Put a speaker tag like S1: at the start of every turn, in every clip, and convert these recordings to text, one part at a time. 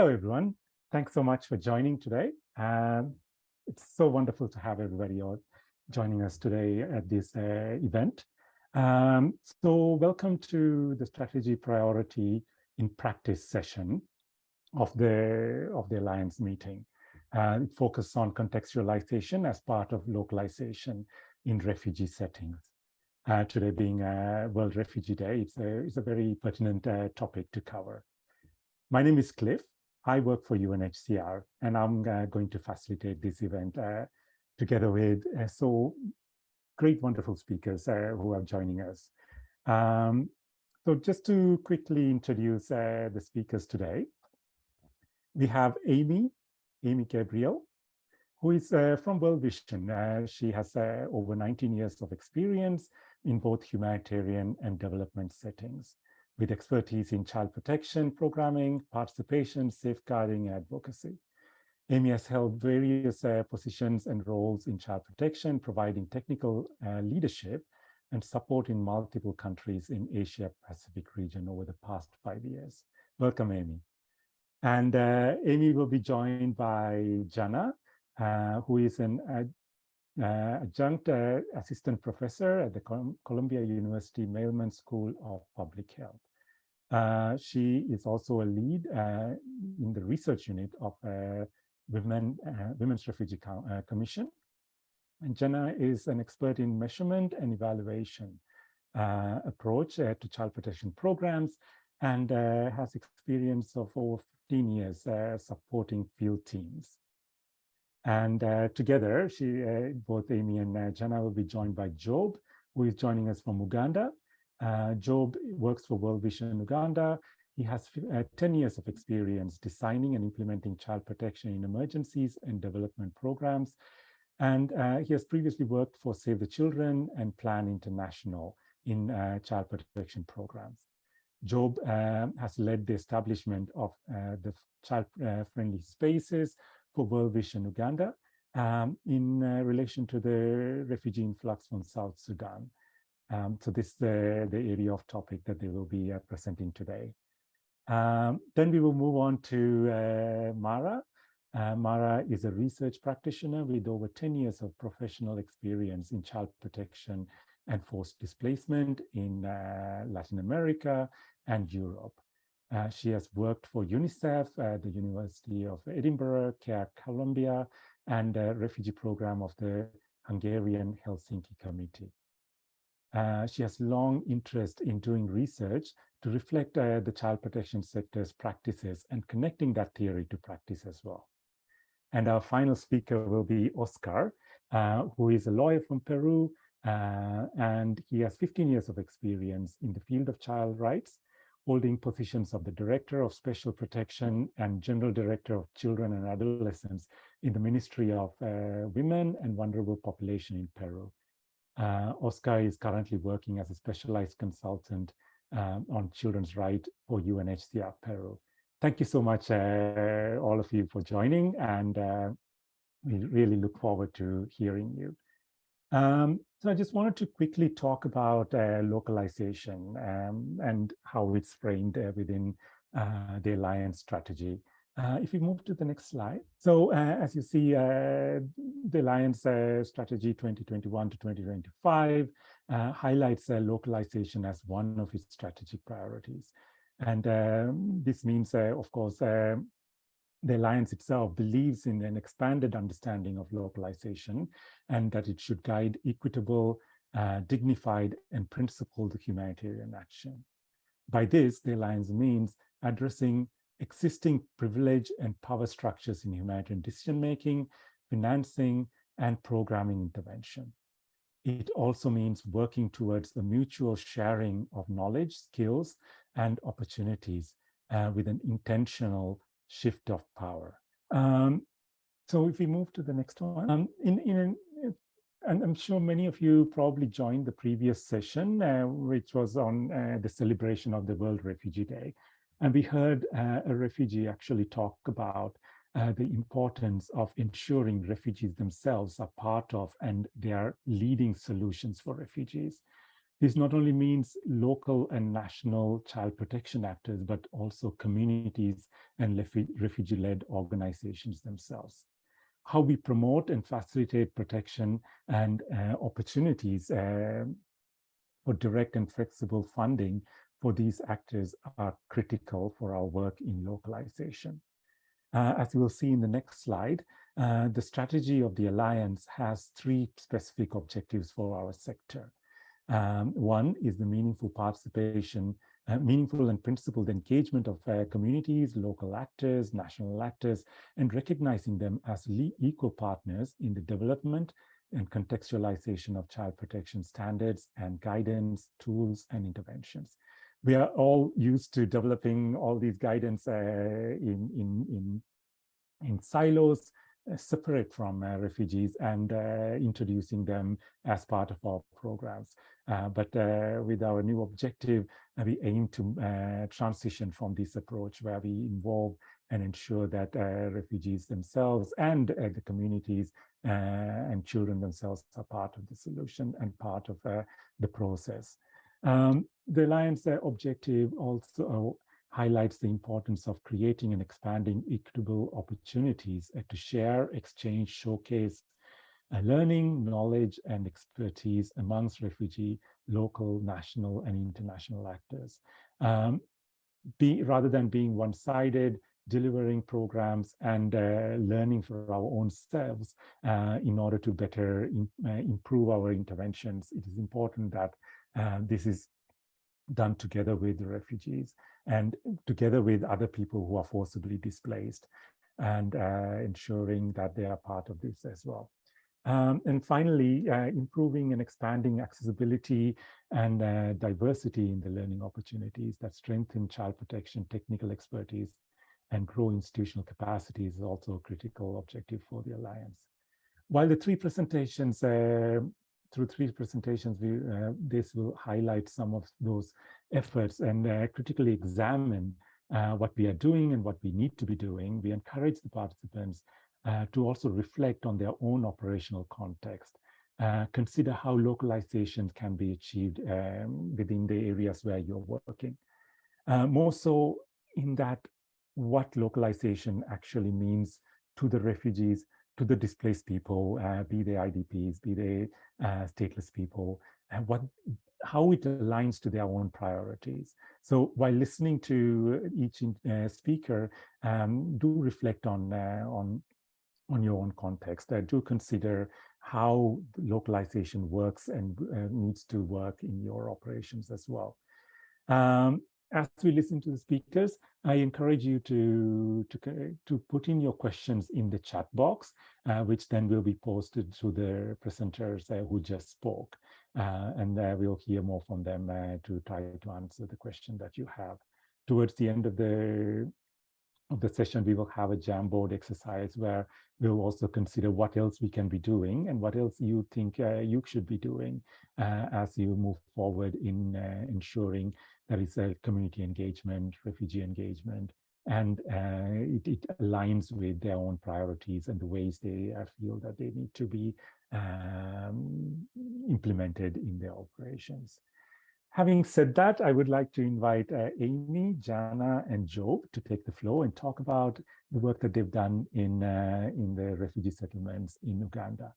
S1: Hello, everyone. Thanks so much for joining today. Um, it's so wonderful to have everybody joining us today at this uh, event. Um, so welcome to the strategy priority in practice session of the, of the Alliance meeting. Uh, it focuses on contextualization as part of localization in refugee settings. Uh, today being uh, World Refugee Day, it's a, it's a very pertinent uh, topic to cover. My name is Cliff. I work for UNHCR, and I'm uh, going to facilitate this event uh, together with uh, so great, wonderful speakers uh, who are joining us. Um, so just to quickly introduce uh, the speakers today, we have Amy, Amy Gabriel, who is uh, from World Vision. she has over 19 years of experience in both humanitarian and development settings with expertise in child protection, programming, participation, safeguarding, and advocacy. Amy has held various uh, positions and roles in child protection, providing technical uh, leadership and support in multiple countries in Asia Pacific region over the past five years. Welcome, Amy. And uh, Amy will be joined by Jana, uh, who is an uh, adjunct uh, assistant professor at the Columbia University Mailman School of Public Health. Uh, she is also a lead uh, in the research unit of uh, Women, uh, Women's Refugee uh, Commission. And Jenna is an expert in measurement and evaluation uh, approach to child protection programs and has experience of over 15 years supporting field teams. And together, she, both Amy and Jenna will be joined by Job, who is joining us from Uganda, uh, Job works for World Vision Uganda. He has uh, 10 years of experience designing and implementing child protection in emergencies and development programs. And uh, he has previously worked for Save the Children and Plan International in uh, child protection programs. Job um, has led the establishment of uh, the child-friendly uh, spaces for World Vision Uganda um, in relation to the refugee influx from South Sudan. Um, so this is the, the area of topic that they will be uh, presenting today. Um, then we will move on to uh, Mara. Uh, Mara is a research practitioner with over 10 years of professional experience in child protection and forced displacement in uh, Latin America and Europe. Uh, she has worked for UNICEF, uh, the University of Edinburgh, CARE Colombia, and the refugee program of the Hungarian Helsinki Committee. Uh, she has long interest in doing research to reflect uh, the child protection sector's practices and connecting that theory to practice as well. And our final speaker will be Oscar, uh, who is a lawyer from Peru, uh, and he has 15 years of experience in the field of child rights, holding positions of the Director of Special Protection and General Director of Children and Adolescents in the Ministry of uh, Women and Vulnerable Population in Peru. Uh, Oscar is currently working as a specialized consultant um, on children's right for UNHCR Peru. Thank you so much, uh, all of you, for joining, and uh, we really look forward to hearing you. Um, so I just wanted to quickly talk about uh, localization um, and how it's framed uh, within the Alliance strategy. Uh, if we move to the next slide. So uh, as you see, uh, the Alliance uh, Strategy 2021 to 2025 uh, highlights uh, localization as one of its strategic priorities. And um, this means, of course, the Alliance itself believes in an expanded understanding of localization and that it should guide equitable, dignified, and principled humanitarian action. By this, the Alliance means addressing existing privilege and power structures in humanitarian decision-making, financing, and programming intervention. It also means working towards the mutual sharing of knowledge, skills, and opportunities uh, with an intentional shift of power. Um, so if we move to the next one, um, in, in and I'm sure many of you probably joined the previous session, uh, which was on uh, the celebration of the World Refugee Day. And we heard uh, a refugee actually talk about uh, the importance of ensuring refugees themselves are part of and they are leading solutions for refugees. This not only means local and national child protection actors, but also communities and refugee-led organizations themselves. How we promote and facilitate protection and uh, opportunities uh, for direct and flexible funding for these actors are critical for our work in localization. Uh, as you will see in the next slide, uh, the strategy of the Alliance has three specific objectives for our sector. Um, one is the meaningful participation, uh, meaningful and principled engagement of uh, communities, local actors, national actors, and recognizing them as equal partners in the development and contextualization of child protection standards and guidance, tools, and interventions. We are all used to developing all these guidance uh, in, in, in, in silos, uh, separate from uh, refugees and uh, introducing them as part of our programs. but with our new objective, we aim to transition from this approach where we involve and ensure that refugees themselves and the communities and children themselves are part of the solution and part of the process. Um, the Alliance objective also highlights the importance of creating and expanding equitable opportunities to share, exchange, showcase uh, learning, knowledge, and expertise amongst refugee, local, national, and international actors. Um, be, rather than being one-sided, delivering programs and uh, learning for our own selves uh, in order to better in, uh, improve our interventions. It is important that uh, this is done together with the refugees and together with other people who are forcibly displaced and uh, ensuring that they are part of this as well. Um, and finally, uh, improving and expanding accessibility and uh, diversity in the learning opportunities that strengthen child protection, technical expertise, and grow institutional capacity is also a critical objective for the Alliance. While the three presentations uh, through three presentations, we, uh, this will highlight some of those efforts and uh, critically examine uh, what we are doing and what we need to be doing. We encourage the participants uh, to also reflect on their own operational context, uh, consider how localization can be achieved um, within the areas where you're working. Uh, more so in that what localization actually means to the refugees to the displaced people, uh, be they IDPs, be they uh, stateless people, and what how it aligns to their own priorities. So while listening to each uh, speaker, um, do reflect on uh, on on your own context. Uh, do consider how localization works and uh, needs to work in your operations as well. Um, as we listen to the speakers, I encourage you to, to, to put in your questions in the chat box, uh, which then will be posted to the presenters uh, who just spoke. Uh, and uh, we'll hear more from them uh, to try to answer the question that you have. Towards the end of the of the session, we will have a Jamboard exercise where we'll also consider what else we can be doing and what else you think uh, you should be doing as you move forward in ensuring there is a community engagement, refugee engagement, and uh, it, it, aligns with their own priorities and the ways they uh, feel that they need to be um, implemented in their operations. Having said that, I would like to invite uh, Amy, Jana, and Job to take the floor and talk about the work that they've done in, uh, in the refugee settlements in Uganda.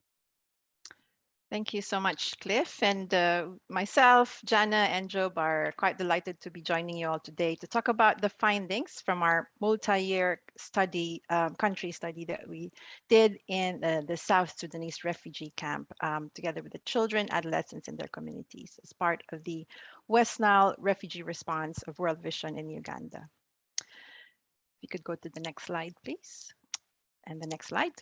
S2: Thank you so much, Cliff. And uh, myself, Jana, and Job are quite delighted to be joining you all today to talk about the findings from our multi-year study, um, country study that we did in uh, the South Sudanese refugee camp, um, together with the children, adolescents, and their communities as part of the West Nile refugee response of World Vision in Uganda. If you could go to the next slide, please. And the next slide.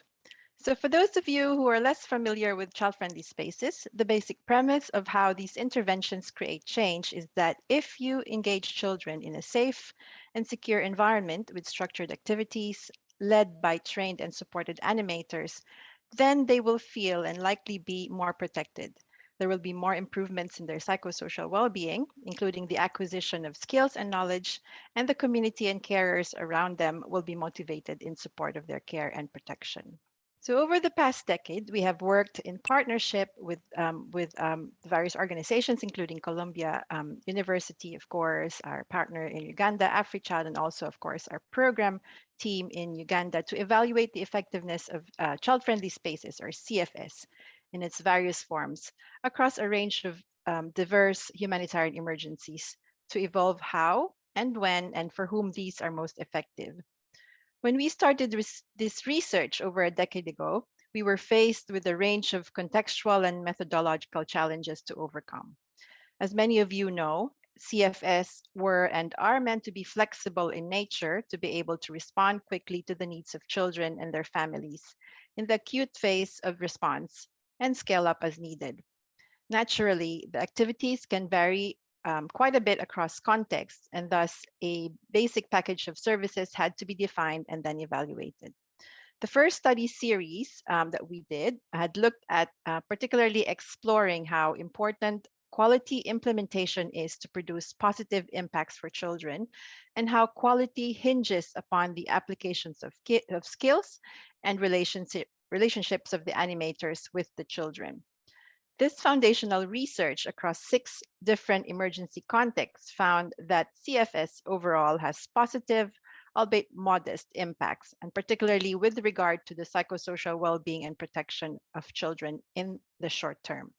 S2: So for those of you who are less familiar with child-friendly spaces, the basic premise of how these interventions create change is that if you engage children in a safe and secure environment with structured activities led by trained and supported animators, then they will feel and likely be more protected. There will be more improvements in their psychosocial well-being, including the acquisition of skills and knowledge, and the community and carers around them will be motivated in support of their care and protection. So over the past decade, we have worked in partnership with, um, with um, various organizations, including Columbia um, University, of course, our partner in Uganda, AfriChild, and also, of course, our program team in Uganda to evaluate the effectiveness of uh, child-friendly spaces, or CFS, in its various forms across a range of um, diverse humanitarian emergencies to evolve how and when and for whom these are most effective. When we started this research over a decade ago, we were faced with a range of contextual and methodological challenges to overcome. As many of you know, CFS were and are meant to be flexible in nature to be able to respond quickly to the needs of children and their families in the acute phase of response and scale up as needed. Naturally, the activities can vary um, quite a bit across contexts, and thus a basic package of services had to be defined and then evaluated. The first study series um, that we did had looked at uh, particularly exploring how important quality implementation is to produce positive impacts for children and how quality hinges upon the applications of, of skills and relationship, relationships of the animators with the children. This foundational research across six different emergency contexts found that CFS overall has positive, albeit modest impacts, and particularly with regard to the psychosocial well-being and protection of children in the short term.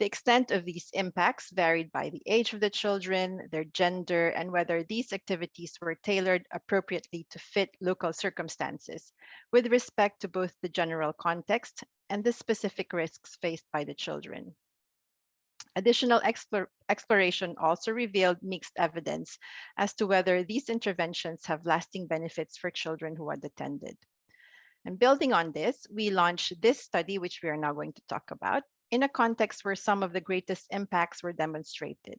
S2: The extent of these impacts varied by the age of the children, their gender, and whether these activities were tailored appropriately to fit local circumstances with respect to both the general context and the specific risks faced by the children. Additional exploration also revealed mixed evidence as to whether these interventions have lasting benefits for children who had attended. And building on this, we launched this study, which we are now going to talk about, in a context where some of the greatest impacts were demonstrated.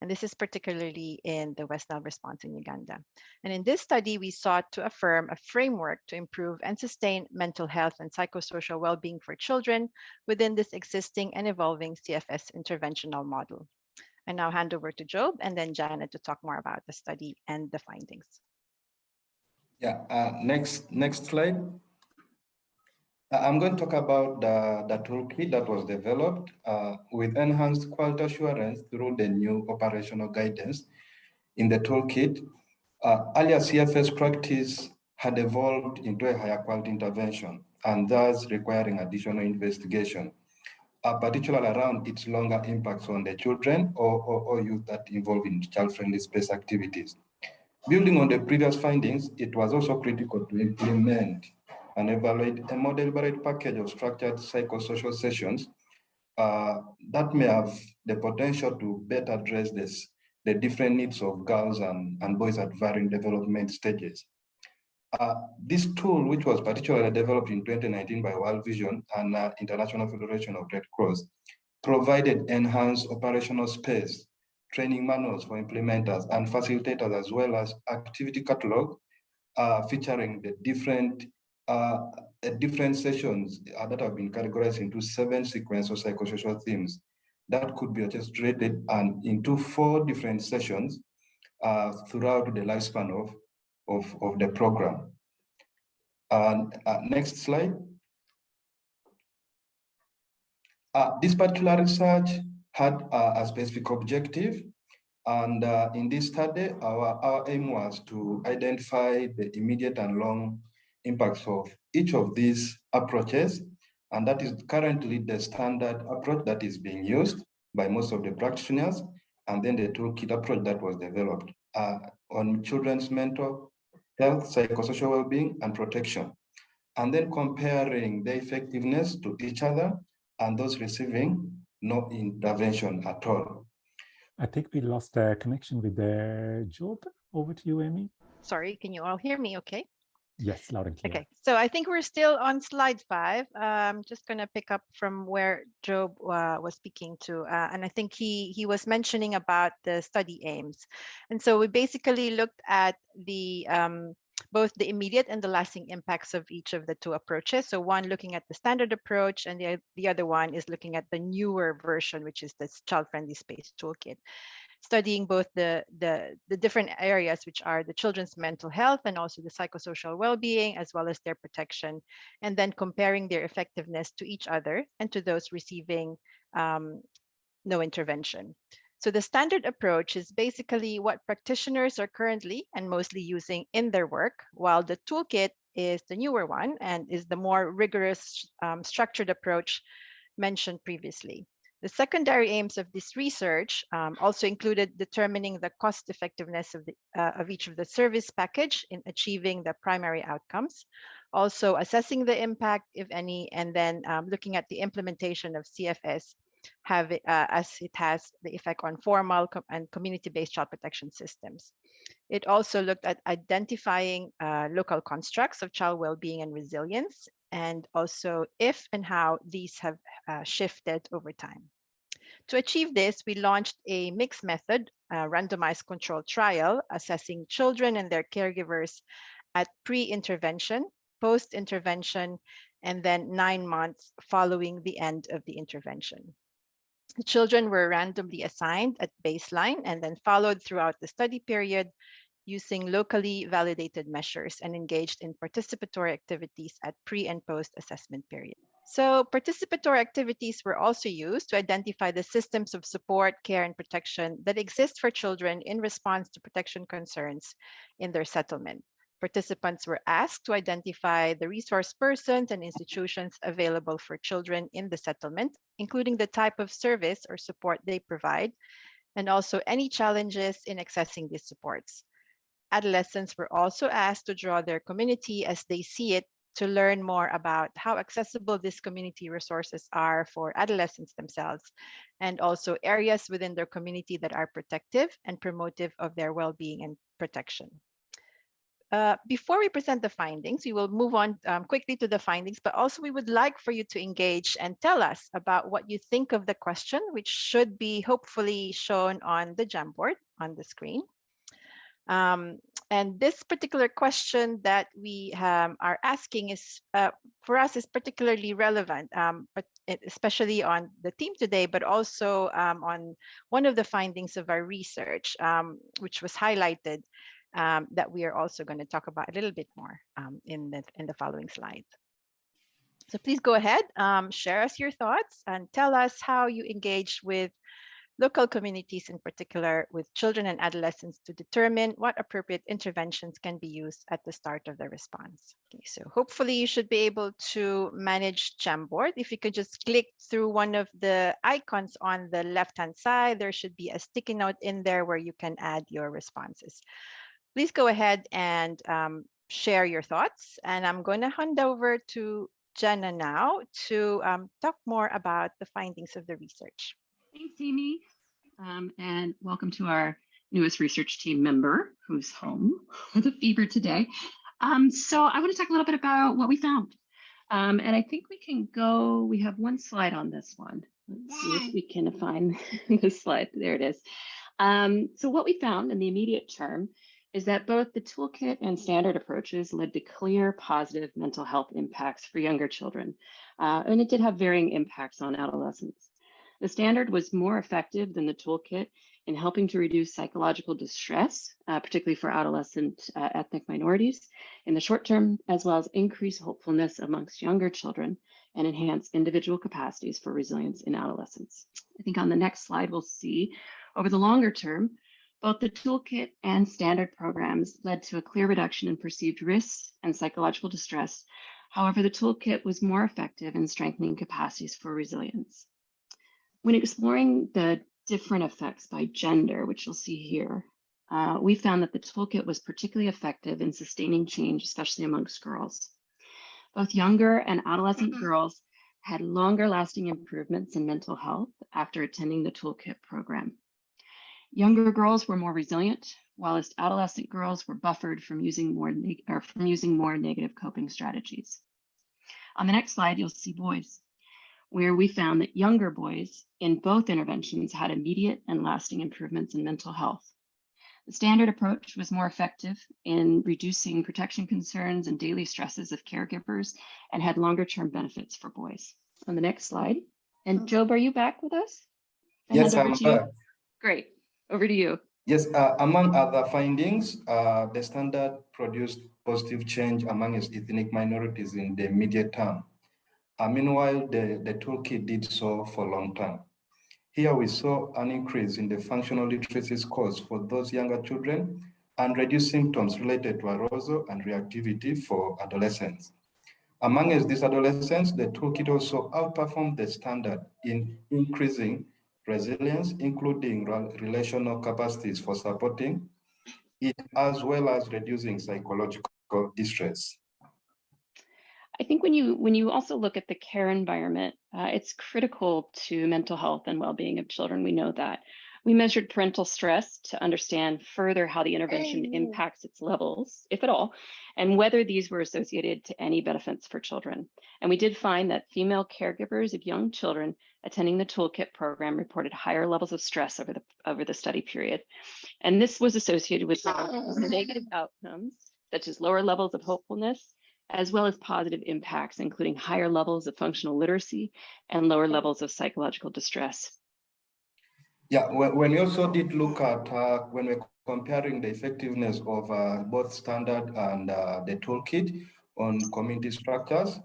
S2: And this is particularly in the West Nile response in Uganda. And in this study, we sought to affirm a framework to improve and sustain mental health and psychosocial well-being for children within this existing and evolving CFS interventional model. I now hand over to Job and then Janet to talk more about the study and the findings.
S3: Yeah, uh, next, next slide. Uh, I'm going to talk about the, the toolkit that was developed uh, with enhanced quality assurance through the new operational guidance. In the toolkit, uh, earlier CFS practice had evolved into a higher quality intervention and thus requiring additional investigation, uh, particularly around its longer impacts on the children or, or, or youth that involve in child-friendly space activities. Building on the previous findings, it was also critical to implement and evaluate a more deliberate package of structured psychosocial sessions uh, that may have the potential to better address this, the different needs of girls and, and boys at varying development stages. Uh, this tool, which was particularly developed in 2019 by World Vision and uh, International Federation of Red Cross, provided enhanced operational space, training manuals for implementers and facilitators, as well as activity catalog uh, featuring the different uh, different sessions that have been categorized into seven sequence of psychosocial themes that could be orchestrated and into four different sessions uh, throughout the lifespan of, of, of the program. And uh, next slide. Uh, this particular research had a specific objective. And uh, in this study, our, our aim was to identify the immediate and long impacts of each of these approaches. And that is currently the standard approach that is being used by most of the practitioners. And then the toolkit approach that was developed uh, on children's mental health, psychosocial well-being, and protection. And then comparing the effectiveness to each other and those receiving no intervention at all.
S1: I think we lost a connection with the Job. Over to you, Amy.
S2: Sorry, can you all hear me okay?
S1: Yes, loud and clear.
S2: Okay, so I think we're still on slide five. I'm just going to pick up from where Job uh, was speaking to, uh, and I think he he was mentioning about the study aims. And so we basically looked at the um, both the immediate and the lasting impacts of each of the two approaches. So one looking at the standard approach and the, the other one is looking at the newer version, which is this child-friendly space toolkit. Studying both the, the, the different areas, which are the children's mental health and also the psychosocial well-being, as well as their protection, and then comparing their effectiveness to each other and to those receiving um, no intervention. So the standard approach is basically what practitioners are currently and mostly using in their work, while the toolkit is the newer one and is the more rigorous um, structured approach mentioned previously. The secondary aims of this research um, also included determining the cost effectiveness of, the, uh, of each of the service package in achieving the primary outcomes, also assessing the impact, if any, and then um, looking at the implementation of CFS have uh, as it has the effect on formal com and community-based child protection systems. It also looked at identifying uh, local constructs of child well-being and resilience, and also if and how these have uh, shifted over time. To achieve this, we launched a mixed method, randomized controlled trial, assessing children and their caregivers at pre-intervention, post-intervention, and then nine months following the end of the intervention. The children were randomly assigned at baseline and then followed throughout the study period using locally validated measures and engaged in participatory activities at pre and post assessment period. So participatory activities were also used to identify the systems of support, care, and protection that exist for children in response to protection concerns in their settlement. Participants were asked to identify the resource persons and institutions available for children in the settlement, including the type of service or support they provide, and also any challenges in accessing these supports. Adolescents were also asked to draw their community as they see it to learn more about how accessible these community resources are for adolescents themselves, and also areas within their community that are protective and promotive of their well-being and protection. Uh, before we present the findings, we will move on um, quickly to the findings, but also we would like for you to engage and tell us about what you think of the question, which should be hopefully shown on the Jamboard on the screen. Um, and this particular question that we um, are asking is uh, for us is particularly relevant, um, but especially on the team today, but also um, on one of the findings of our research, um, which was highlighted um, that we are also going to talk about a little bit more in, the, in the following slide. So please go ahead, share us your thoughts and tell us how you engage with local communities in particular with children and adolescents to determine what appropriate interventions can be used at the start of the response. Okay, so hopefully you should be able to manage Jamboard. If you could just click through one of the icons on the left-hand side, there should be a sticky note in there where you can add your responses please go ahead and um, share your thoughts. And I'm going to hand over to Jenna now to um, talk more about the findings of the research.
S4: Thanks, Amy. Um, and welcome to our newest research team member who's home with a fever today. Um, so I want to talk a little bit about what we found. Um, and I think we can go, we have one slide on this one. Let's see if we can find this slide. There it is. Um, so what we found in the immediate term is that both the toolkit and standard approaches led to clear positive mental health impacts for younger children, uh, and it did have varying impacts on adolescents. The standard was more effective than the toolkit in helping to reduce psychological distress, uh, particularly for adolescent uh, ethnic minorities in the short term, as well as increase hopefulness amongst younger children and enhance individual capacities for resilience in adolescence. I think on the next slide, we'll see over the longer term, both the toolkit and standard programs led to a clear reduction in perceived risks and psychological distress. However, the toolkit was more effective in strengthening capacities for resilience. When exploring the different effects by gender, which you'll see here, uh, we found that the toolkit was particularly effective in sustaining change, especially amongst girls. Both younger and adolescent mm -hmm. girls had longer lasting improvements in mental health after attending the toolkit program. Younger girls were more resilient, whilst adolescent girls were buffered from using more or from using more negative coping strategies. On the next slide, you'll see boys, where we found that younger boys in both interventions had immediate and lasting improvements in mental health. The standard approach was more effective in reducing protection concerns and daily stresses of caregivers and had longer term benefits for boys. On the next slide. And Job, are you back with us?
S3: yes, I'm back.
S4: Great. over to you.
S3: Yes, uh, among other findings, uh, the standard produced positive change among ethnic minorities in the immediate term. Meanwhile, the, the toolkit did so for a long term. Here we saw an increase in the functional literacy scores for those younger children and reduced symptoms related to arousal and reactivity for adolescents. Among these adolescents, the toolkit also outperformed the standard in increasing resilience, including relational capacities for supporting it, as well as reducing psychological distress.
S4: I think when you when you also look at the care environment, uh, it's critical to mental health and well-being of children. We know that. We measured parental stress to understand further how the intervention impacts its levels, if at all, and whether these were associated to any benefits for children. And we did find that female caregivers of young children attending the toolkit program reported higher levels of stress over the over the study period. And this was associated with negative outcomes, such as lower levels of hopefulness, as well as positive impacts, including higher levels of functional literacy and lower levels of psychological distress.
S3: Yeah, when we also did look at, uh, when we're comparing the effectiveness of uh, both standard and uh, the toolkit on community structures,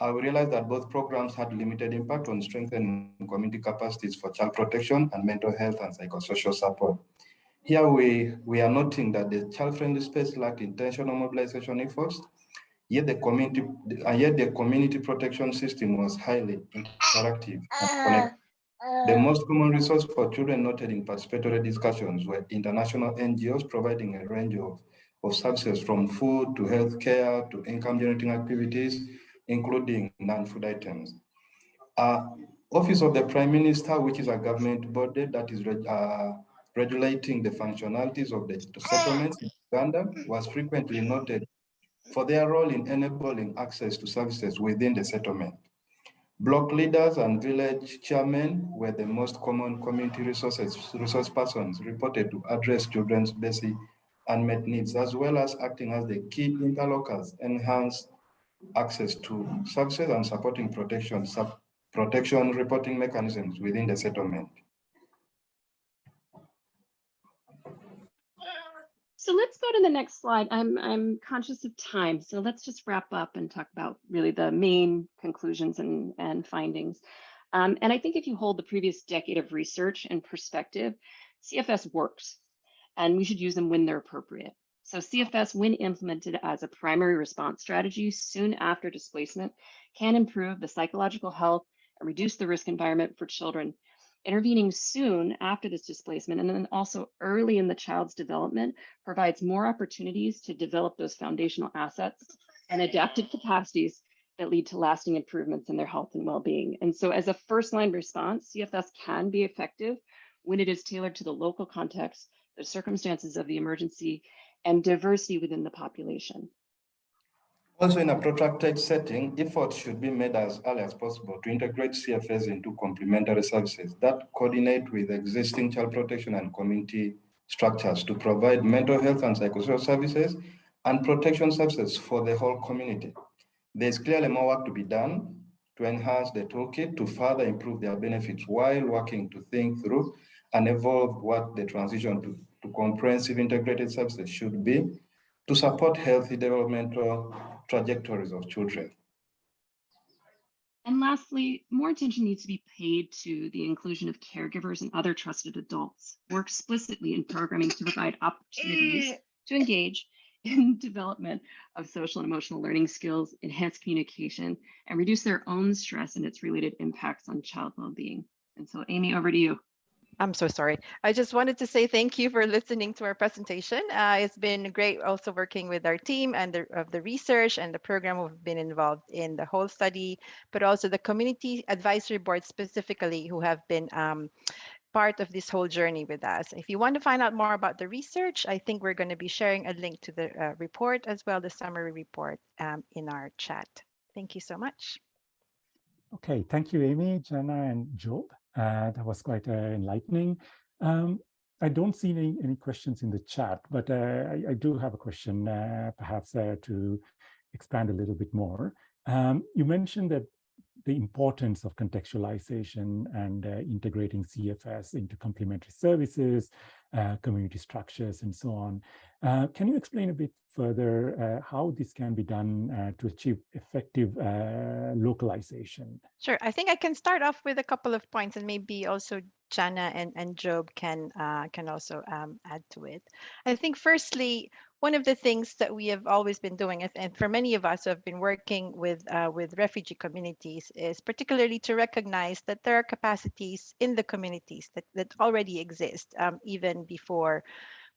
S3: uh, we realized that both programs had limited impact on strengthening community capacities for child protection and mental health and psychosocial support. Here we, we are noting that the child-friendly space lacked intentional mobilization efforts, yet the community, yet the community protection system was highly interactive and connected. The most common resource for children noted in participatory discussions were international NGOs providing a range of, of services from food to healthcare to income generating activities, including non-food items. Uh, Office of the Prime Minister, which is a government body that is uh, regulating the functionalities of the settlements in Uganda, was frequently noted for their role in enabling access to services within the settlement. Block leaders and village chairmen were the most common community resources, resource persons reported to address children's basic unmet needs, as well as acting as the key interlocutors, enhance access to services and supporting protection, sub protection reporting mechanisms within the settlement.
S4: So let's go to the next slide. I'm, I'm conscious of time, so let's just wrap up and talk about really the main conclusions and, and findings. Um, and I think if you hold the previous decade of research and perspective, CFS works, and we should use them when they're appropriate. So CFS, when implemented as a primary response strategy soon after displacement, can improve the psychological health and reduce the risk environment for children Intervening soon after this displacement and then also early in the child's development provides more opportunities to develop those foundational assets and adaptive capacities that lead to lasting improvements in their health and well-being. And so as a first line response, CFS can be effective when it is tailored to the local context, the circumstances of the emergency, and diversity within the population.
S3: Also, in a protracted setting, efforts should be made as early as possible to integrate CFS into complementary services that coordinate with existing child protection and community structures to provide mental health and psychosocial services and protection services for the whole community. There's clearly more work to be done to enhance the toolkit to further improve their benefits while working to think through and evolve what the transition to, to comprehensive integrated services should be to support healthy developmental trajectories of children.
S4: And lastly, more attention needs to be paid to the inclusion of caregivers and other trusted adults more explicitly in programming to provide opportunities eh. to engage in development of social and emotional learning skills, enhance communication, and reduce their own stress and its related impacts on child well-being. And so Amy, over to you.
S2: I'm so sorry. I just wanted to say thank you for listening to our presentation. Uh, it's been great also working with our team and the, of the research and the program we've been involved in the whole study, but also the community advisory board specifically who have been um, part of this whole journey with us. If you want to find out more about the research, I think we're going to be sharing a link to the uh, report as well, the summary report um, in our chat. Thank you so much.
S1: Okay, thank you, Amy, Jenna, and Job. Uh, that was quite uh, enlightening. Um, I don't see any, any questions in the chat, but uh, I, I, do have a question, perhaps to expand a little bit more. Um, you mentioned that the importance of contextualization and uh, integrating CFS into complementary services, uh, community structures, and so on. Uh, can you explain a bit further uh, how this can be done uh, to achieve effective uh, localization?
S2: Sure. I think I can start off with a couple of points and maybe also Jana and, and Job can can also um, add to it. I think firstly, one of the things that we have always been doing, and for many of us who have been working with uh, with refugee communities, is particularly to recognize that there are capacities in the communities that, that already exist, um, even before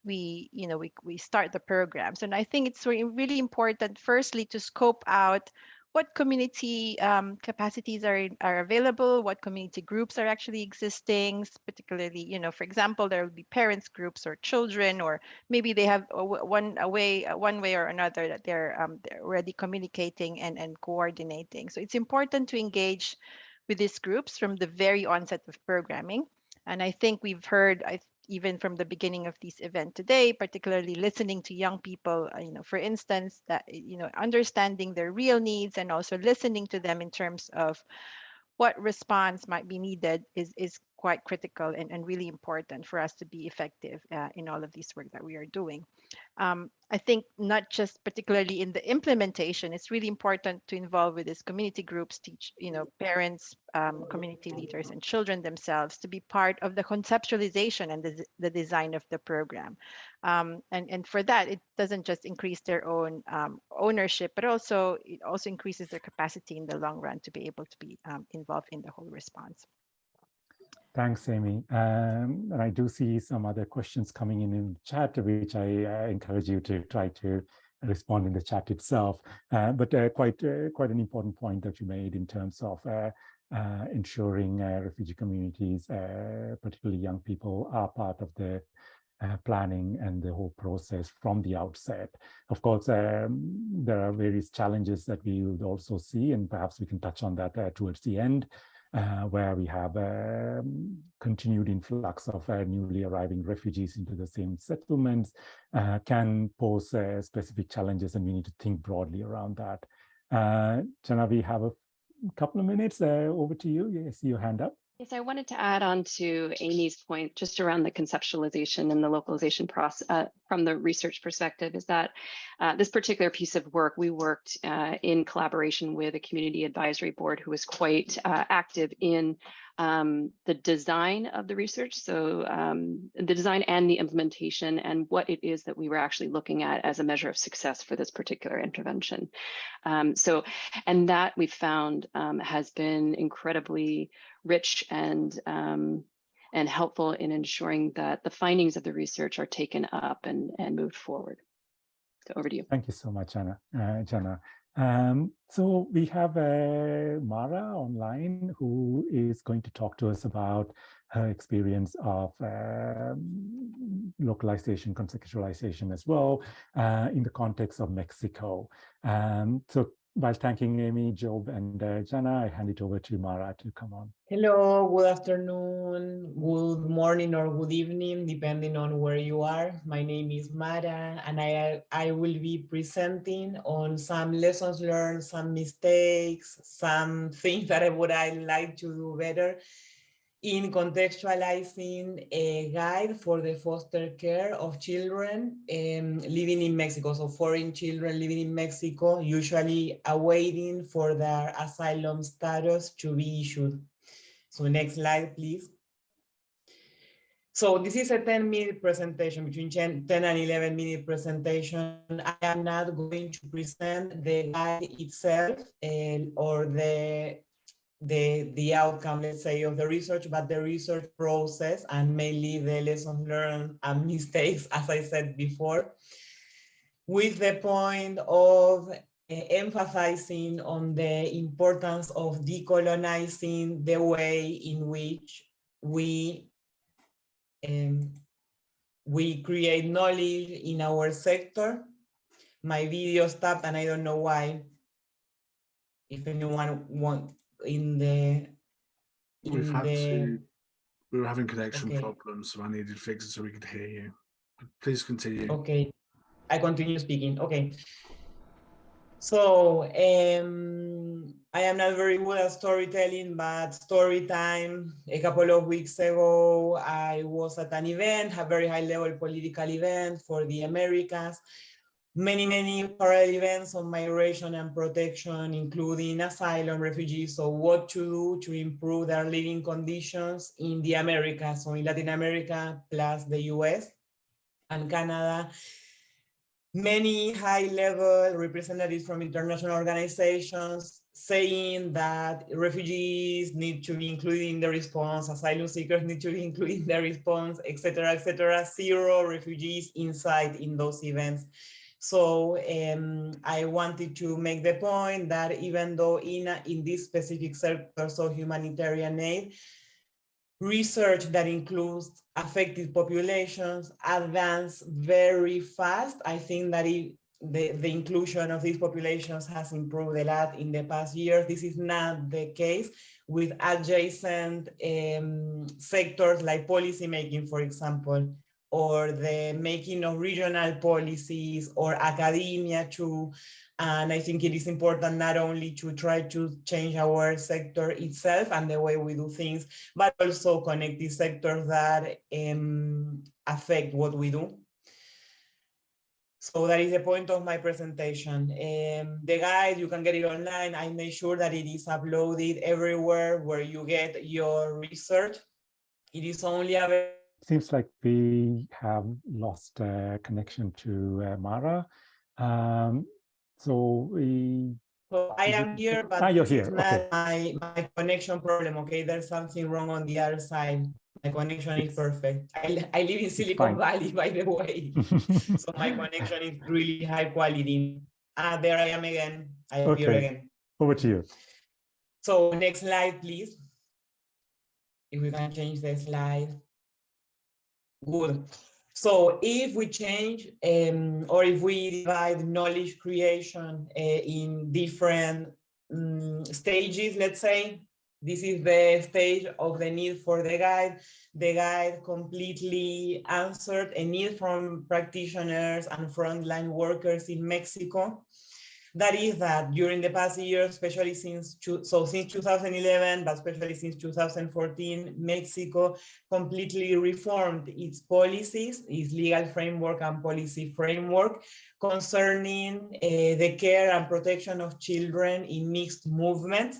S2: we you know we, we start the programs. And i think it's really important firstly to scope out what community um, capacities are, are available, what community groups are actually existing, particularly, you know, for example, there will be parents groups or children, or maybe they have one a way, one way or another that they're, um, they're already communicating and, and coordinating. So it's important to engage with these groups from the very onset of programming. And I think we've heard, I even from the beginning of this event today, particularly listening to young people, uh, you know, for instance, that, you know, understanding their real needs and also listening to them in terms of what response might be needed is, is quite critical and, and really important for us to be effective uh, in all of this work that we are doing. Um, I think not just particularly in the implementation, it's really important to involve with these community groups, teach, you know, parents, um, community leaders and children themselves to be part of the conceptualization and the, the design of the program. Um, and, and for that, it doesn't just increase their own um, ownership, but also it also increases their capacity in the long run to be able to be um, involved in the whole response.
S1: Thanks, Amy. Um, and I do see some other questions coming in in the chat, which I uh, encourage you to try to respond in the chat itself. Uh, but uh, quite uh, quite an important point that you made in terms of uh, uh, ensuring refugee communities, particularly young people, are part of the planning and the whole process from the outset. Of course, um, there are various challenges that we would also see, and perhaps we can touch on that towards the end where we have a um, continued influx of uh, newly arriving refugees into the same settlements uh, can pose uh, specific challenges and we need to think broadly around that. Uh, Jana, we have a couple of minutes. Uh, over to you. Yes, your hand up.
S4: Yes, I wanted to add on to Amy's point just around the conceptualization and the localization process uh, from the research perspective is that uh, this particular piece of work, we worked uh, in collaboration with a community advisory board who was quite uh, active in um, the design of the research. So um, the design and the implementation and what it is that we were actually looking at as a measure of success for this particular intervention. Um, so, and that we found um, has been incredibly rich and um, and helpful in ensuring that the findings of the research are taken up and, and moved forward. So over to you.
S1: Thank you so much, Anna. Uh, Jana. Um, so we have uh, Mara online who is going to talk to us about her experience of uh, localization, contextualization as well uh, in the context of Mexico. Um, so while thanking Amy, Job, and uh, Jana, I hand it over to Mara to come on.
S5: Hello, good afternoon, good morning, or good evening, depending on where you are. My name is Mara, and I, I will be presenting on some lessons learned, some mistakes, some things that I would I like to do better in contextualizing a guide for the foster care of children um, living in Mexico. So foreign children living in Mexico, usually awaiting for their asylum status to be issued. So next slide, please. So this is a 10 minute presentation, between 10 and 11 minute presentation. I am not going to present the guide itself uh, or the the, the outcome, let's say, of the research, but the research process and mainly the lessons learned and mistakes, as I said before, with the point of uh, emphasizing on the importance of decolonizing the way in which we um, we create knowledge in our sector. My video stopped and I don't know why. If anyone want in the in
S6: We've had
S5: the,
S6: to, we were having connection
S5: Okay.
S6: problems, so I needed to fix it so we could hear you. Please continue.
S5: Okay, I continue speaking. Okay. So um, I am not very good at storytelling, but story time. A couple of weeks ago, I was at an event, a very high level political event for the Americas. Many, many parallel events on migration and protection, including asylum, refugees, so what to do to improve their living conditions in the Americas, so in Latin America, plus the US and Canada many high-level representatives from international organizations saying that refugees need to be included in the response, asylum seekers need to be included in the response, etc., etc. Zero refugees inside in those events. So um, I wanted to make the point that even though in, a, in this specific sector, so humanitarian aid, research that includes affected populations advance very fast. I think that it, the, the inclusion of these populations has improved a lot in the past years. This is not the case with adjacent um, sectors like policymaking, for example, or the making of regional policies or academia too. And I think it is important not only to try to change our sector itself and the way we do things, but also connect the sectors that um, affect what we do. So that is the point of my presentation. Um, the guide, you can get it online. I made sure that it is uploaded everywhere where you get your research. It is only available.
S1: Seems like we have lost uh, connection to uh, Mara. Um, so we.
S5: So I am here, but
S1: ah, you're here. Okay.
S5: my, my connection problem, okay? There's something wrong on the other side. My connection is perfect. I, I live in Silicon. Valley, by the way. So my connection is really high quality. Ah, there I am again. I am here
S1: Okay.
S5: again.
S1: Over to you.
S5: So next slide, please. If we can change the slide. Good. So if we change um, or if we divide knowledge creation uh, in different um, stages, let's say, this is the stage of the need for the guide. The guide completely answered a need from practitioners and frontline workers in Mexico that is that during the past year, especially since, so since 2011, but especially since 2014, Mexico completely reformed its policies, its legal framework and policy framework concerning eh, the care and protection of children in mixed movements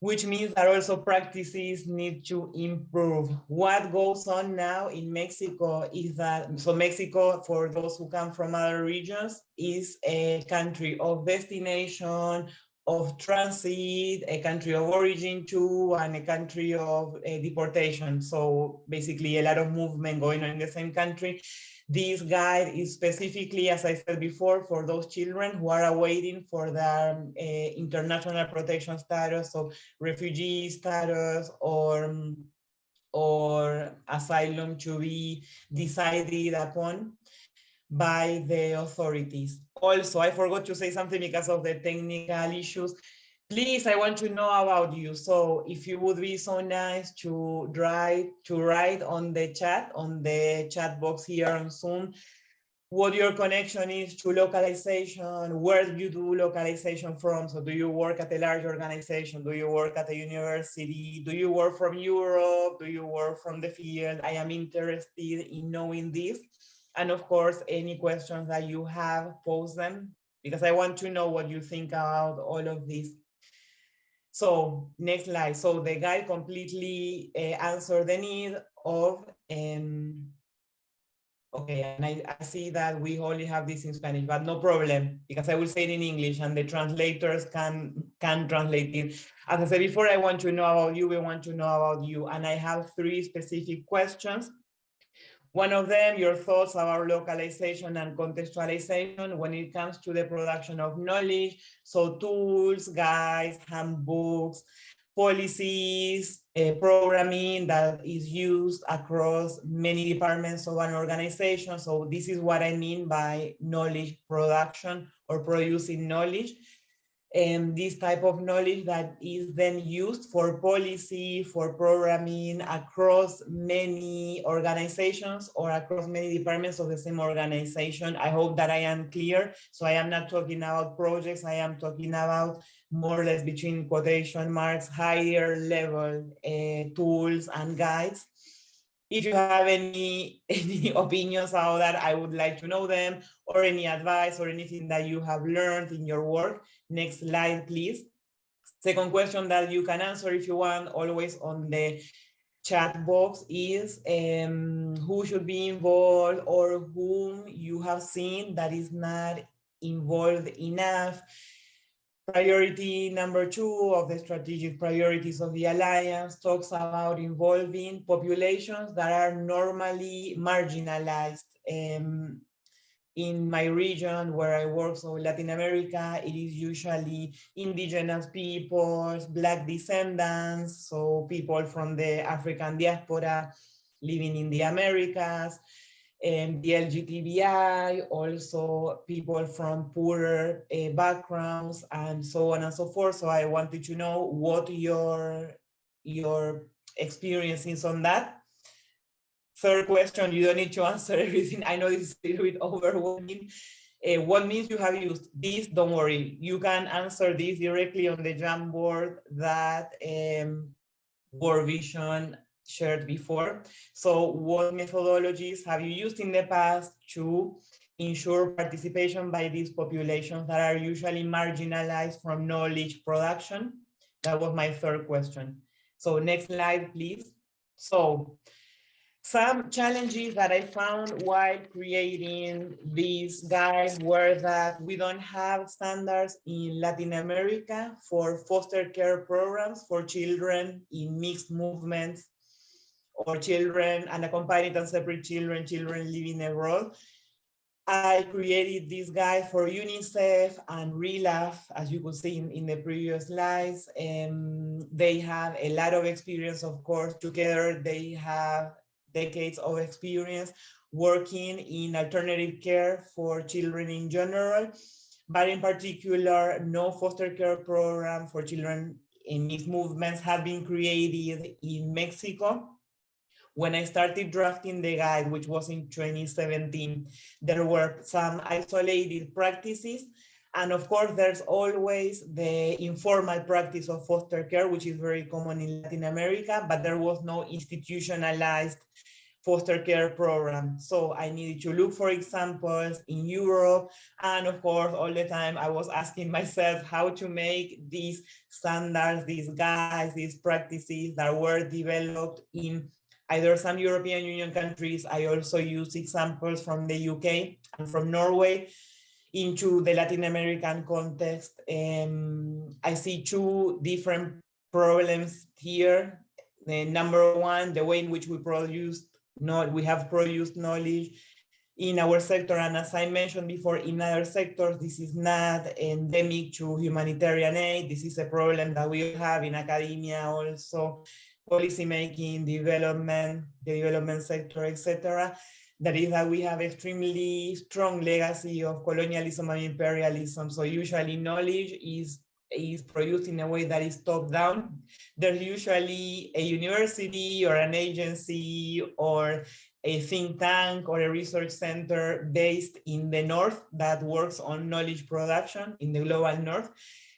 S5: which means that also practices need to improve. What goes on now in Mexico is that, so Mexico, for those who come from other regions, is a country of destination, of transit, a country of origin too, and a country of uh, deportation. So basically a lot of movement going on in the same country. This guide is specifically, as I said before, for those children who are awaiting for their um, uh, international protection status, so refugee status or, um, or asylum to be decided upon by the authorities. Also, I forgot to say something because of the technical issues. Please, I want to know about you. So if you would be so nice to write, to write on the chat, on the chat box here on Zoom, what your connection is to localization, where you do localization from. So do you work at a large organization? Do you work at a university? Do you work from Europe? Do you work from the field? I am interested in knowing this. And of course, any questions that you have, pose them, because I want to know what you think about all of this. So next slide. So the guide completely uh, answered the need of, um, okay, and I, I see that we only have this in Spanish, but no problem, because I will say it in English and the translators can, can translate it. As I said before, I want to know about you, we want to know about you, and I have three specific questions. One of them, your thoughts about localization and contextualization when it comes to the production of knowledge. So tools, guides, handbooks, policies, uh, programming that is used across many departments of an organization. So this is what I mean by knowledge production or producing knowledge. And this type of knowledge that is then used for policy, for programming across many organizations or across many departments of the same organization. I hope that I am clear. So I am not talking about projects, I am talking about more or less between quotation marks, higher level uh, tools and guides. If you have any, any opinions about that, I would like to know them or any advice or anything that you have learned in your work. Next slide, please. Second question that you can answer if you want, always on the chat box is um, who should be involved or whom you have seen that is not involved enough Priority number two of the strategic priorities of the Alliance talks about involving populations that are normally marginalized. Um, in my region where I work, so Latin America, it is usually indigenous peoples, Black descendants, so people from the African diaspora living in the Americas, and the LGBTI, also people from poorer uh, backgrounds and so on and so forth. So I wanted to know what your, your experience is on that. Third question, you don't need to answer everything. I know this is a little bit overwhelming. Uh, what means you have used this, don't worry. You can answer this directly on the Jamboard that um, World Vision shared before. So what methodologies have you used in the past to ensure participation by these populations that are usually marginalized from knowledge production? That was my third question. So next slide, please. So some challenges that I found while creating these guides were that we don't have standards in Latin America for foster care programs for children in mixed movements or children, unaccompanied and separate children, children living abroad. I created this guide for UNICEF and RELAF, as you could see in, in the previous slides. They have a lot of experience, of course, together. They have decades of experience working in alternative care for children in general, but in particular, no foster care program for children in mixed movements have been created in Mexico when I started drafting the guide, which was in 2017, there were some isolated practices. And of course, there's always the informal practice of foster care, which is very common in Latin America, but there was no institutionalized foster care program. So I needed to look for examples in Europe. And of course, all the time I was asking myself how to make these standards, these guides, these practices that were developed in either some European Union countries. I also use examples from the UK and from Norway into the Latin American context. Um, I see two different problems here. The number one, the way in which we produce, not we have produced knowledge in our sector. And as I mentioned before, in other sectors, this is not endemic to humanitarian aid. This is a problem that we have in academia also policymaking, development, the development sector, etc. That is that we have extremely strong legacy of colonialism and imperialism. So usually knowledge is is produced in a way that is top down. There's usually a university or an agency or a think tank or a research center based in the north that works on knowledge production in the global north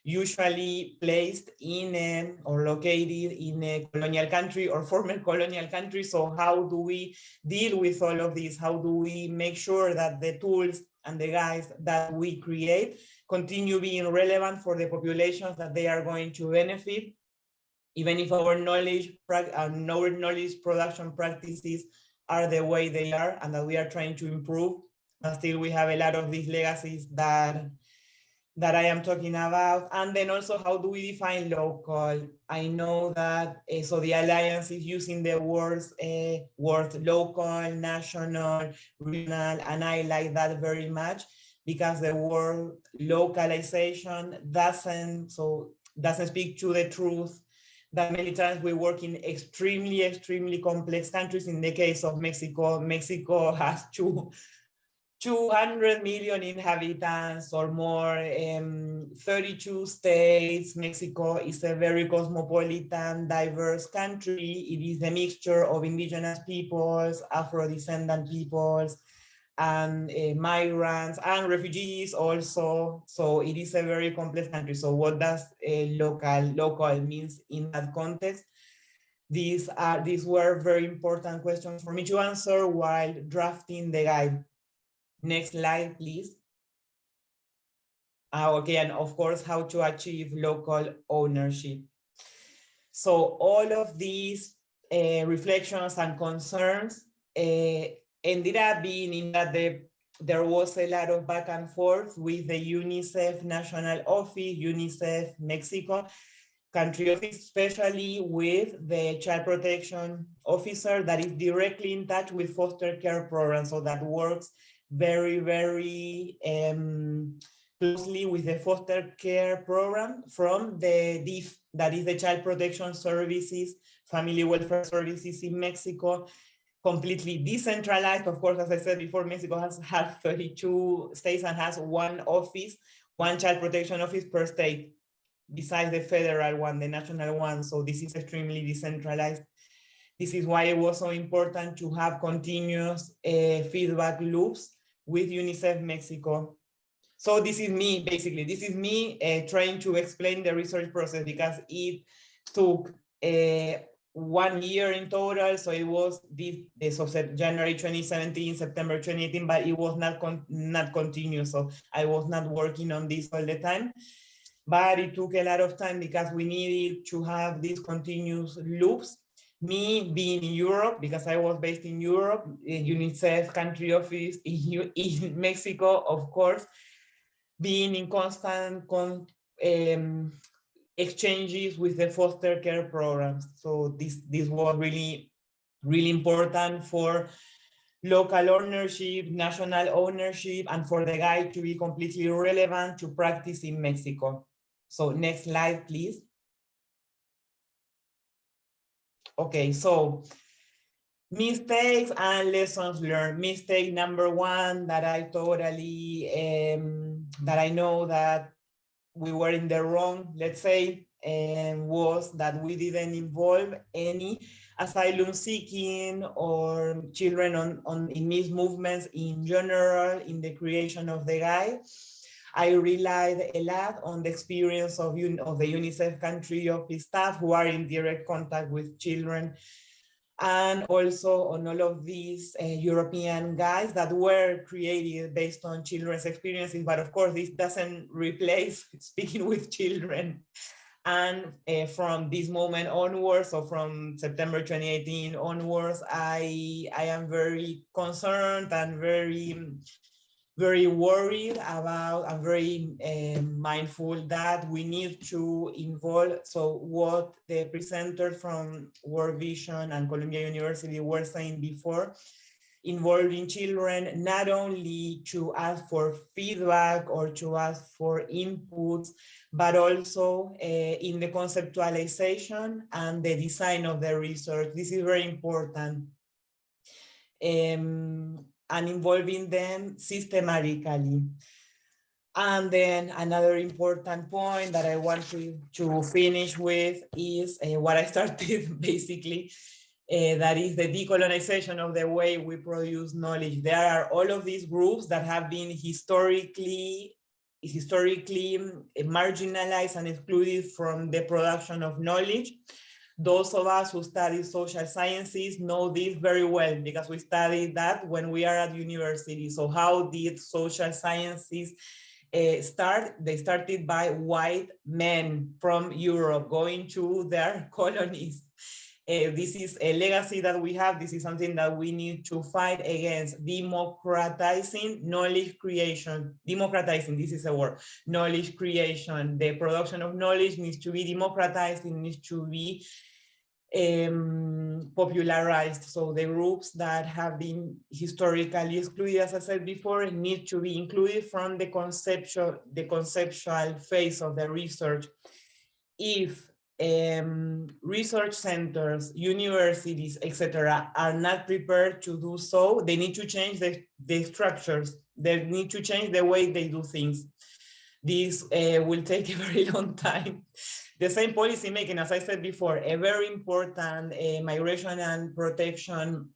S5: usually placed in a, or located in a colonial country or former colonial country. So how do we deal with all of this? How do we make sure that the tools and the guides that we create continue being relevant for the populations that they are going to benefit, even if our knowledge, our uh, knowledge production practices are the way they are and that we are trying to improve. But still we have a lot of these legacies that that I am talking about. And then also how do we define local? I know that, uh, so the Alliance is using the words, uh, word local, national, regional, and I like that very much because the word localization doesn't, so doesn't speak to the truth that many times we work in extremely, extremely complex countries. In the case of Mexico, Mexico has two 200 million inhabitants or more. Um, 32 states. Mexico is a very cosmopolitan, diverse country. It is a mixture of indigenous peoples, Afro-descendant peoples, and uh, migrants and refugees also. So it is a very complex country. So what does local local means in that context? These are these were very important questions for me to answer while drafting the guide. Next slide, please. Uh, okay, and of course, how to achieve local ownership. So all of these uh, reflections and concerns uh, ended up being in that the, there was a lot of back and forth with the UNICEF National Office, UNICEF Mexico, country office, especially with the child protection officer that is directly in touch with foster care programs. So that works very, very um, closely with the foster care program from the DIF, that is the Child Protection Services, Family Welfare Services in Mexico, completely decentralized. Of course, as I said before, Mexico has, has 32 states and has one office, one child protection office per state, besides the federal one, the national one. So this is extremely decentralized. This is why it was so important to have continuous uh, feedback loops with UNICEF Mexico. So this is me, basically. This is me uh, trying to explain the research process because it took uh, one year in total. So it was this, this January 2017, September 2018, but it was not, con not continuous. So I was not working on this all the time. But it took a lot of time because we needed to have these continuous loops me being in Europe, because I was based in Europe, UNICEF country office in, in Mexico, of course, being in constant con, um, exchanges with the foster care programs. So this, this was really, really important for local ownership, national ownership, and for the guide to be completely relevant to practice in Mexico. So next slide, please. Okay, so mistakes and lessons learned. Mistake number one that I totally, um, that I know that we were in the wrong, let's say, and was that we didn't involve any asylum seeking or children on, on in mixed movements in general in the creation of the guide. I relied a lot on the experience of, of the UNICEF country office staff who are in direct contact with children and also on all of these uh, European guides that were created based on children's experiences. But of course, this doesn't replace speaking with children. And uh, from this moment onwards, so from September 2018 onwards, I, I am very concerned and very very worried about and very uh, mindful that we need to involve. So what the presenters from World Vision and Columbia University were saying before, involving children not only to ask for feedback or to ask for inputs, but also uh, in the conceptualization and the design of the research. This is very important. Um, and involving them systematically. And then another important point that I want to, to finish with is uh, what I started basically, uh, that is the decolonization of the way we produce knowledge. There are all of these groups that have been historically historically marginalized and excluded from the production of knowledge. Those of us who study social sciences know this very well because we studied that when we are at university. So how did social sciences uh, start? They started by white men from Europe going to their colonies. Uh, this is a legacy that we have. This is something that we need to fight against. Democratizing knowledge creation. Democratizing, this is a word. Knowledge creation. The production of knowledge needs to be democratized. It needs to be um, popularized. So the groups that have been historically excluded, as I said before, need to be included from the conceptual, the conceptual phase of the research. If um, research centers, universities, etc., are not prepared to do so, they need to change the, the structures. They need to change the way they do things. this uh, will take a very long time. The same policy making, as I said before, a very important uh, migration and protection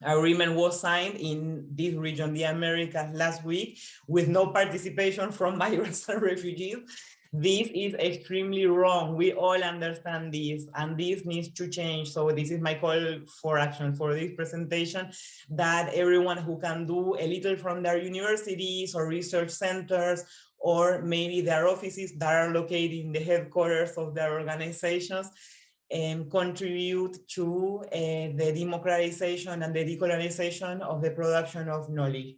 S5: agreement was signed in this region, the Americas, last week, with no participation from migrants and refugees. This is extremely wrong. We all understand this, and this needs to change. So this is my call for action for this presentation, that everyone who can do a little from their universities or research centers, or maybe their offices that are located in the headquarters of their organizations, and contribute to uh, the democratization and the decolonization of the production of knowledge.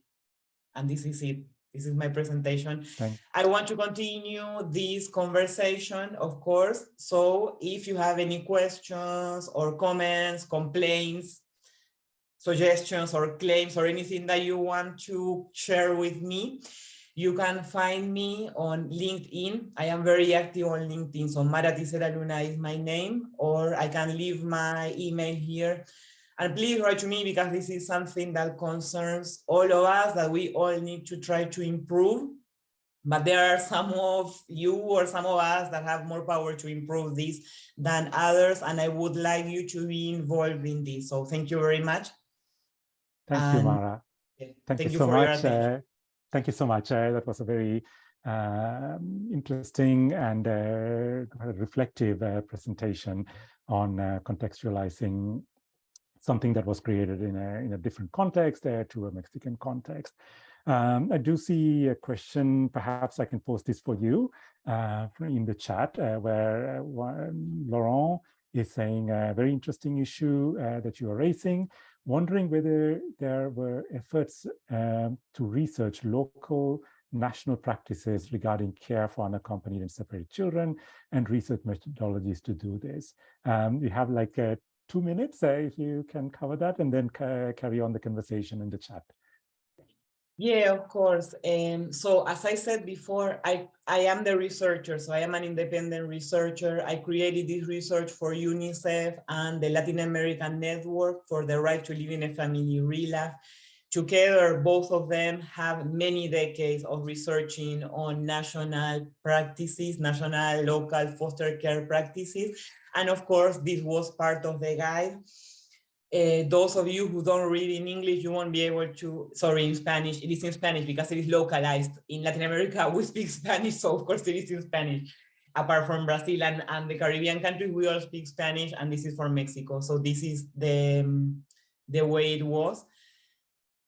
S5: And this is it. This is my presentation. I want to continue this conversation, of course. So if you have any questions or comments, complaints, suggestions or claims or anything that you want to share with me, you can find me on LinkedIn. I am very active on LinkedIn. So Mara Tisera Luna is my name, or I can leave my email here. And please write to me because this is something that concerns all of us that we all need to try to improve. But there are some of you or some of us that have more power to improve this than others. And I would like you to be involved in this. So thank you very much.
S1: Thank you,
S5: And-
S1: Mara. Thank, you, so
S5: for
S1: much. Uh, thank you so much. Uh, that was a very um, interesting and uh, reflective uh, presentation on uh, contextualizing something that was created in a, in a different context uh, to a Mexican context. Um, I do see a question, perhaps I can post this for you uh, in the chat, uh, where uh, Laurent is saying a very interesting issue uh, that you are raising wondering whether there were efforts um, to research local national practices regarding care for unaccompanied and separated children and research methodologies to do this. Um, we have like uh, two minutes uh, if you can cover that and then ca carry on the conversation in the chat.
S5: Yeah, of course. Um, so as I said before, I, I am the researcher, so I am an independent researcher. I created this research for UNICEF and the Latin American Network for the Right to Live in a Family, RELAF. Together, both of them have many decades of researching on national practices, national local foster care practices. And of course, this was part of the guide. Uh, those of you who don't read in English, you won't be able to, sorry, in Spanish, it is in Spanish because it is localized. In Latin America, we speak Spanish, so of course it is in Spanish. Apart from Brazil and, and the Caribbean countries, we all speak Spanish, and this is for Mexico. So this is the, um, the way it was.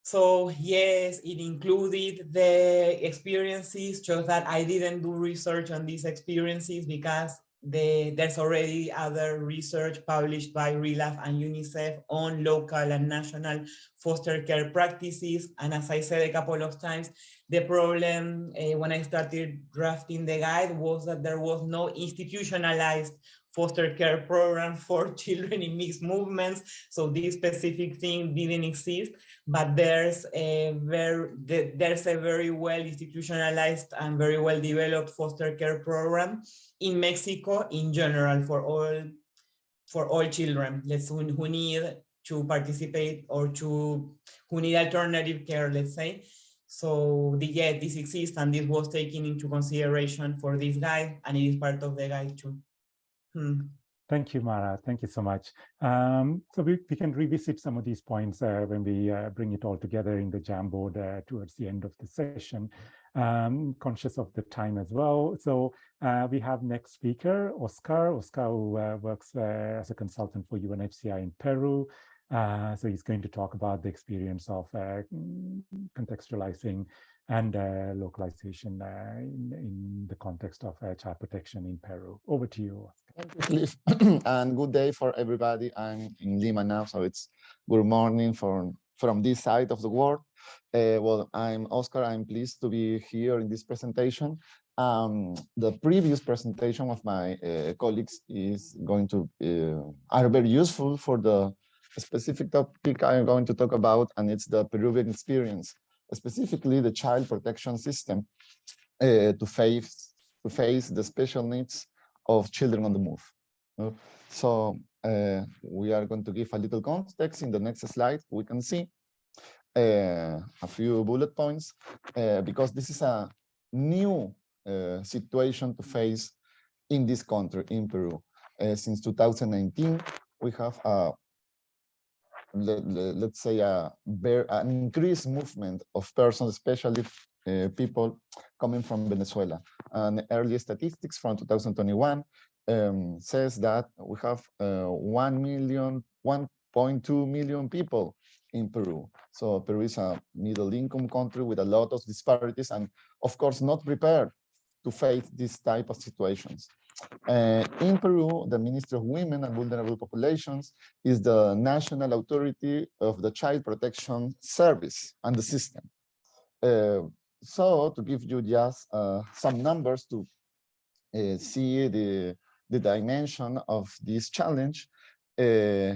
S5: So yes, it included the experiences, just that I didn't do research on these experiences because the, there's already other research published by RELAF and UNICEF on local and national foster care practices. And as I said a couple of times, the problem uh, when I started drafting the guide was that there was no institutionalized foster care program for children in mixed movements. So this specific thing didn't exist, but there's a very, there's a very well institutionalized and very well developed foster care program in Mexico in general for all for all children. Let's who, who need to participate or to who need alternative care let's say. So the yeah this exists and this was taken into consideration for this guide and it is part of the guide too. Hmm.
S1: Thank you, Mara. Thank you so much. Um, so we, we can revisit some of these points uh, when we uh, bring it all together in the Jamboard uh, towards the end of the session. Um, conscious of the time as well. So uh, we have next speaker, Oscar. Oscar who uh, works uh, as a consultant for UNHCR in Peru. so he's going to talk about the experience of contextualizing and uh, localization uh, in, in, the context of uh, child protection in Peru. Over to you.
S7: Thank you, Cliff. and good day for everybody. I'm in Lima now, so it's good morning from, from this side of the world. well, I'm Oscar. I'm pleased to be here in this presentation. Um, the previous presentation of my uh, colleagues is going to uh, are very useful for the specific topic I'm going to talk about, and it's the Peruvian experience specifically the child protection system uh, to face to face the special needs of children on the move. Uh, so uh, we are going to give a little context in the next slide. We can see a few bullet points because this is a new uh, situation to face in this country, in Peru. Uh, since 2019, we have a let, us say a very, an increased movement of persons, especially uh, people coming from Venezuela. And early statistics from 2021 um, says that we have uh, 1 million, 1.2 million people in Peru. So Peru is a middle income country with a lot of disparities and of course not prepared to face this type of situations. Uh, in Peru, the Ministry of Women and Vulnerable Populations is the national authority of the Child Protection Service and the system. Uh, so to give you just uh, some numbers to uh, see the, the dimension of this challenge, uh,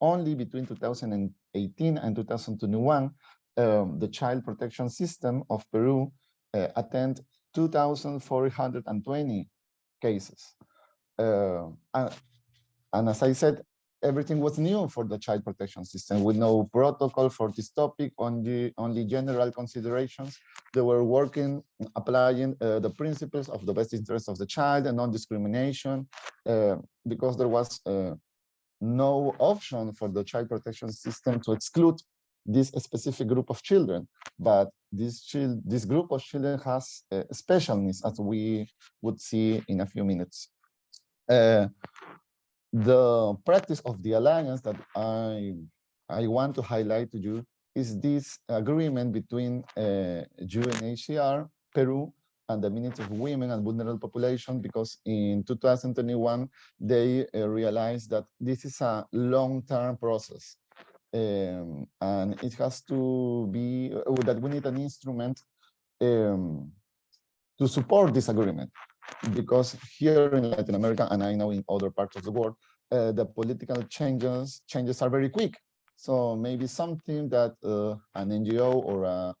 S7: only between 2018 and 2021, um, the child protection system of Peru uh, attend 2,420 cases. Uh, and, and, as I said, everything was new for the child protection system with no protocol for this topic, on only, only general considerations. They were working, applying uh, the principles of the best interest of the child and non-discrimination uh, because there was uh, no option for the child protection system to exclude this specific group of children, but this child, this group of children has uh, special needs, as we would see in a few minutes. Uh, the practice of the alliance that I I want to highlight to you is this agreement between uh, UNHCR, Peru, and the Ministry of Women and Vulnerable Population, because in 2021, they uh, realized that this is a long-term process um, and it has to be uh, that we need an instrument um, to support this agreement. Because here in Latin America and I know in other parts of the world uh, the political changes changes are very quick. So maybe something that uh, an NGO or a,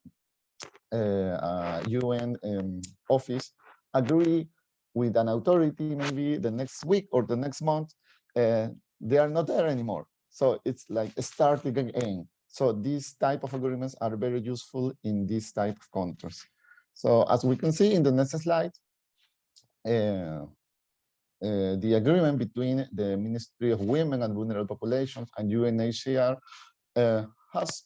S7: a, a UN um, office agree with an authority maybe the next week or the next month uh, they are not there anymore so it's like starting again. So these type of agreements are very useful in this type of contracts. So as we can see in the next slide, uh, uh, the agreement between the Ministry of Women and Vulnerable Populations and UNHCR uh, has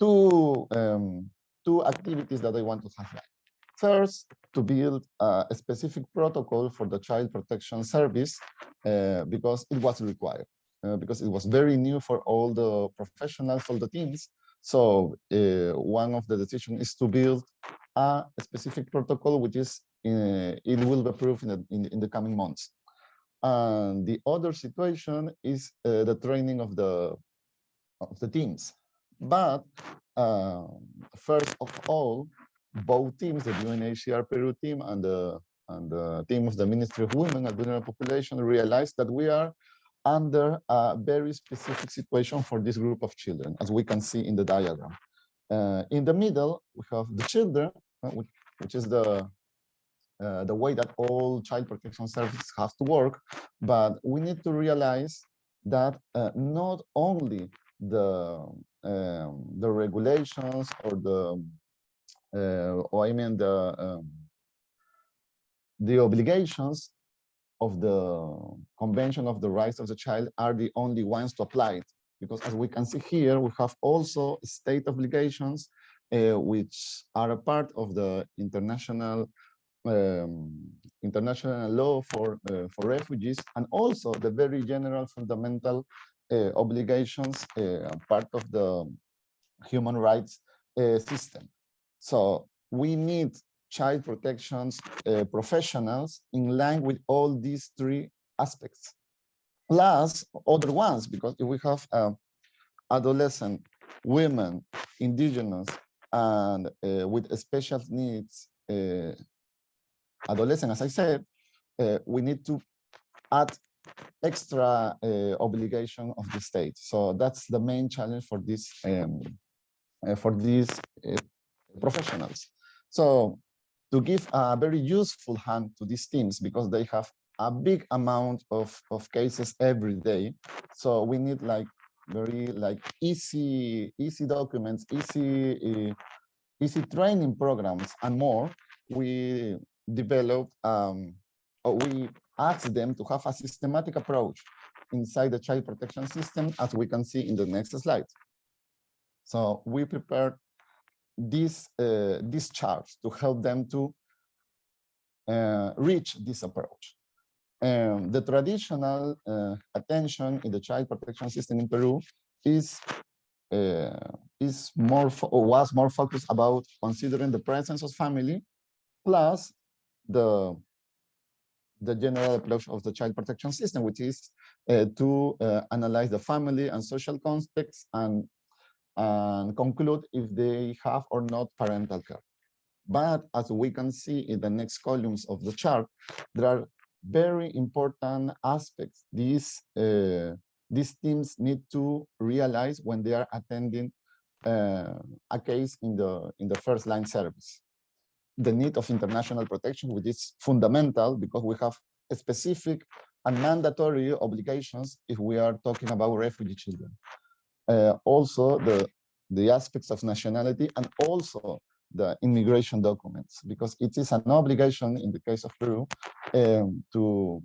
S7: two, um, two activities that I want to highlight. First, to build a specific protocol for the Child Protection Service uh, because it was required. Uh, because it was very new for all the professionals, all the teams. So uh, one of the decisions is to build a specific protocol, which is uh, it will be approved in the, in, in, the coming months. And the other situation is the training of the of the teams. But uh, first of all, both teams, the UNHCR Peru team and the and the team of the Ministry of Women and Vulnerable Population, realized that we are under a very specific situation for this group of children, as we can see in the diagram. Uh, in the middle, we have the children, uh, which, is the uh, the way that all child protection services have to work. But we need to realize that uh, not only the um, the regulations or the uh, or I mean the um, the obligations of the Convention of the Rights of the Child are the only ones to apply it. Because as we can see here, we have also state obligations, uh, which are a part of the international um, international law for uh, for refugees, and also the very general fundamental uh, obligations, uh, part of the human rights uh, system. So we need child protections uh, professionals in line with all these three aspects, plus other ones, because if we have uh, adolescent, women, indigenous, and uh, with special needs, uh, adolescent, as I said, uh, we need to add extra uh, obligation of the state. So that's the main challenge for this um, for these professionals. So to give a very useful hand to these teams because they have a big amount of, of cases every day. So we need like very like easy, easy documents, easy, uh, easy training programs and more. We developed, um, we asked them to have a systematic approach inside the child protection system, as we can see in the next slide. So we prepared these uh, charts to help them to uh, reach this approach. Um, the traditional uh, attention in the child protection system in Peru is uh, is more or was more focused about considering the presence of family plus the the general approach of the child protection system, which is uh, to uh, analyze the family and social context and and conclude if they have or not parental care. But as we can see in the next columns of the chart, there are very important aspects. These uh, these teams need to realize when they are attending uh, a case in the in the first line service. The need of international protection which is fundamental because we have specific and mandatory obligations if we are talking about refugee children also the the aspects of nationality and also the immigration documents because it is an obligation in the case of Peru um, to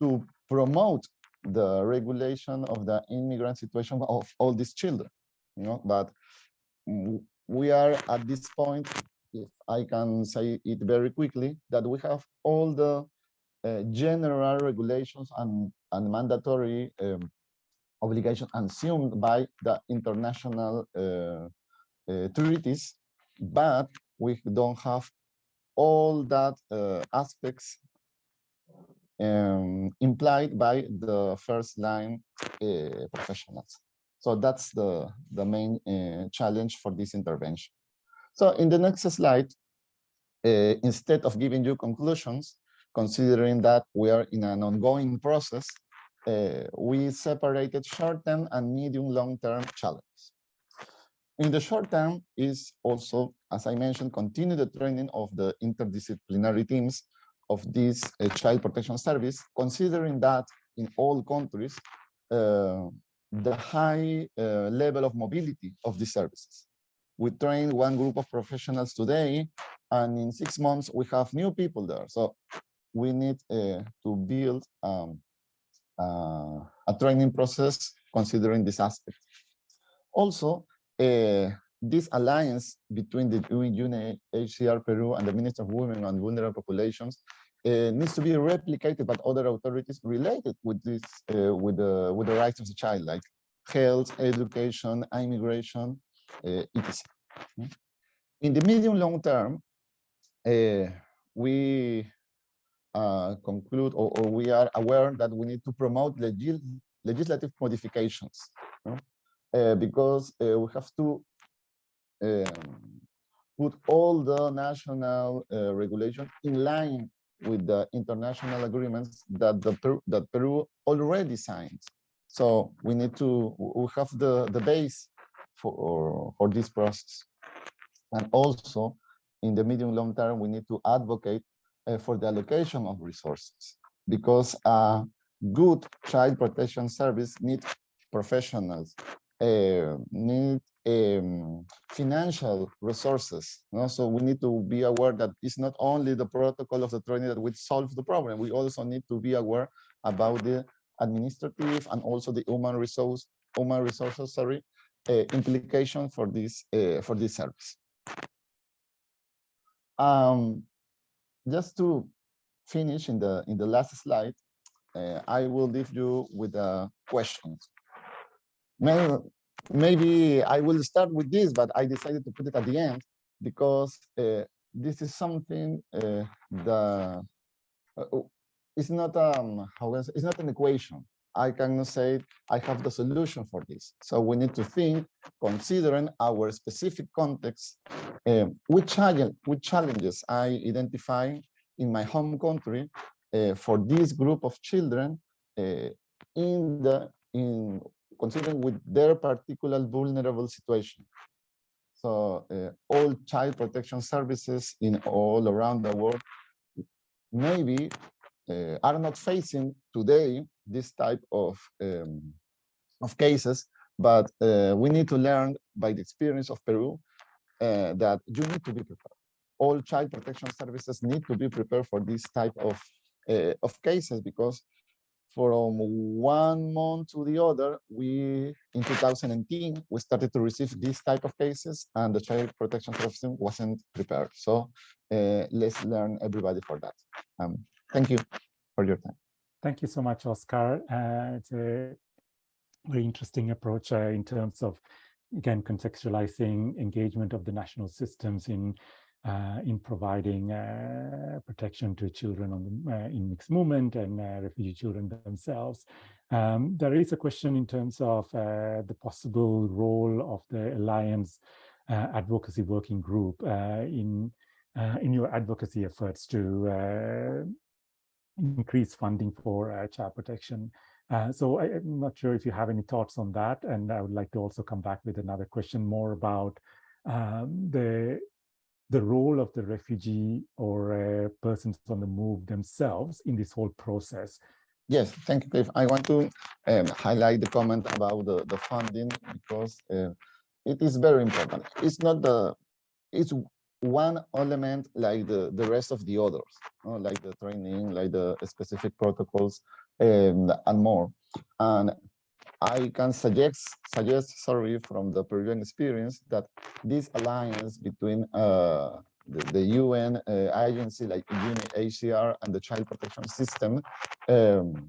S7: to promote the regulation of the immigrant situation of all these children you know but we are at this point if i can say it very quickly that we have all the uh, general regulations and and mandatory um, obligation assumed by the international uh, uh, treaties but we don't have all that uh, aspects um, implied by the first line uh, professionals. So that's the, the main uh, challenge for this intervention. So in the next slide, uh, instead of giving you conclusions, considering that we are in an ongoing process, we separated short-term and medium long-term challenges. In the short term is also, as I mentioned, continue the training of the interdisciplinary teams of this uh, child protection service, considering that in all countries, uh, the high uh, level of mobility of these services. We train one group of professionals today, and in six months, we have new people there. So we need uh, to build um, uh, a training process considering this aspect. Also, uh, this alliance between the UNHCR Peru and the Minister of Women and Vulnerable Populations uh, needs to be replicated by other authorities related with this, uh, with the with the rights of the child, like health, education, immigration, uh, etc. In the medium long term, uh, we conclude or, or, we are aware that we need to promote legis legislative modifications uh, because uh, we have to um, put all the national uh, regulation in line with the international agreements that the Peru, that Peru already signed. So we need to we have the the base for for this process, and also in the medium long term we need to advocate uh, for the allocation of resources because a good child protection service needs professionals, uh, need um, financial resources. So we need to be aware that it's not only the protocol of the training that will solve the problem. We also need to be aware about the administrative and also the human resource human resources sorry uh, implication for this uh, for this service. Um, just to finish in the in the last slide, uh, I will leave you with a question. Maybe, maybe I will start with this, but I decided to put it at the end because uh, this is something uh, the uh, it's not um it's not an equation. I cannot say I have the solution for this. So we need to think, considering our specific context, um, which challenge, which challenges I identify in my home country uh, for this group of children uh, in the in considering with their particular vulnerable situation. So uh, all child protection services in all around the world maybe uh, are not facing today this type of um, of cases, but uh, we need to learn by the experience of Peru uh, that you need to be prepared. all child protection services need to be prepared for this type of uh, of cases because from one month to the other, we in 2018 we started to receive this type of cases, and the child protection system wasn't prepared. So uh, let's learn everybody for that. Um, thank you for your time.
S1: Thank you so much, Oscar. Uh, it's a very interesting approach uh, in terms of again contextualizing engagement of the national systems in uh, in providing uh, protection to children on the, uh, in mixed movement and uh, refugee children themselves. Um, there is a question in terms of the possible role of the Alliance Advocacy Working Group in, in your advocacy efforts to increase funding for child protection. so I, am not sure if you have any thoughts on that, and I would like to also come back with another question more about um, the the role of the refugee or uh, persons on the move themselves in this whole process.
S7: Yes, thank you, Cliff. I want to um, highlight the comment about the, the funding because uh, it is very important. It's not the, it's one element like the, the rest of the others, you know, like the training, like the specific protocols um, and more. And I can suggest, suggest, sorry, from the Peruvian experience that this alliance between uh, the, the, UN uh, agency like UNHCR and the child protection system um,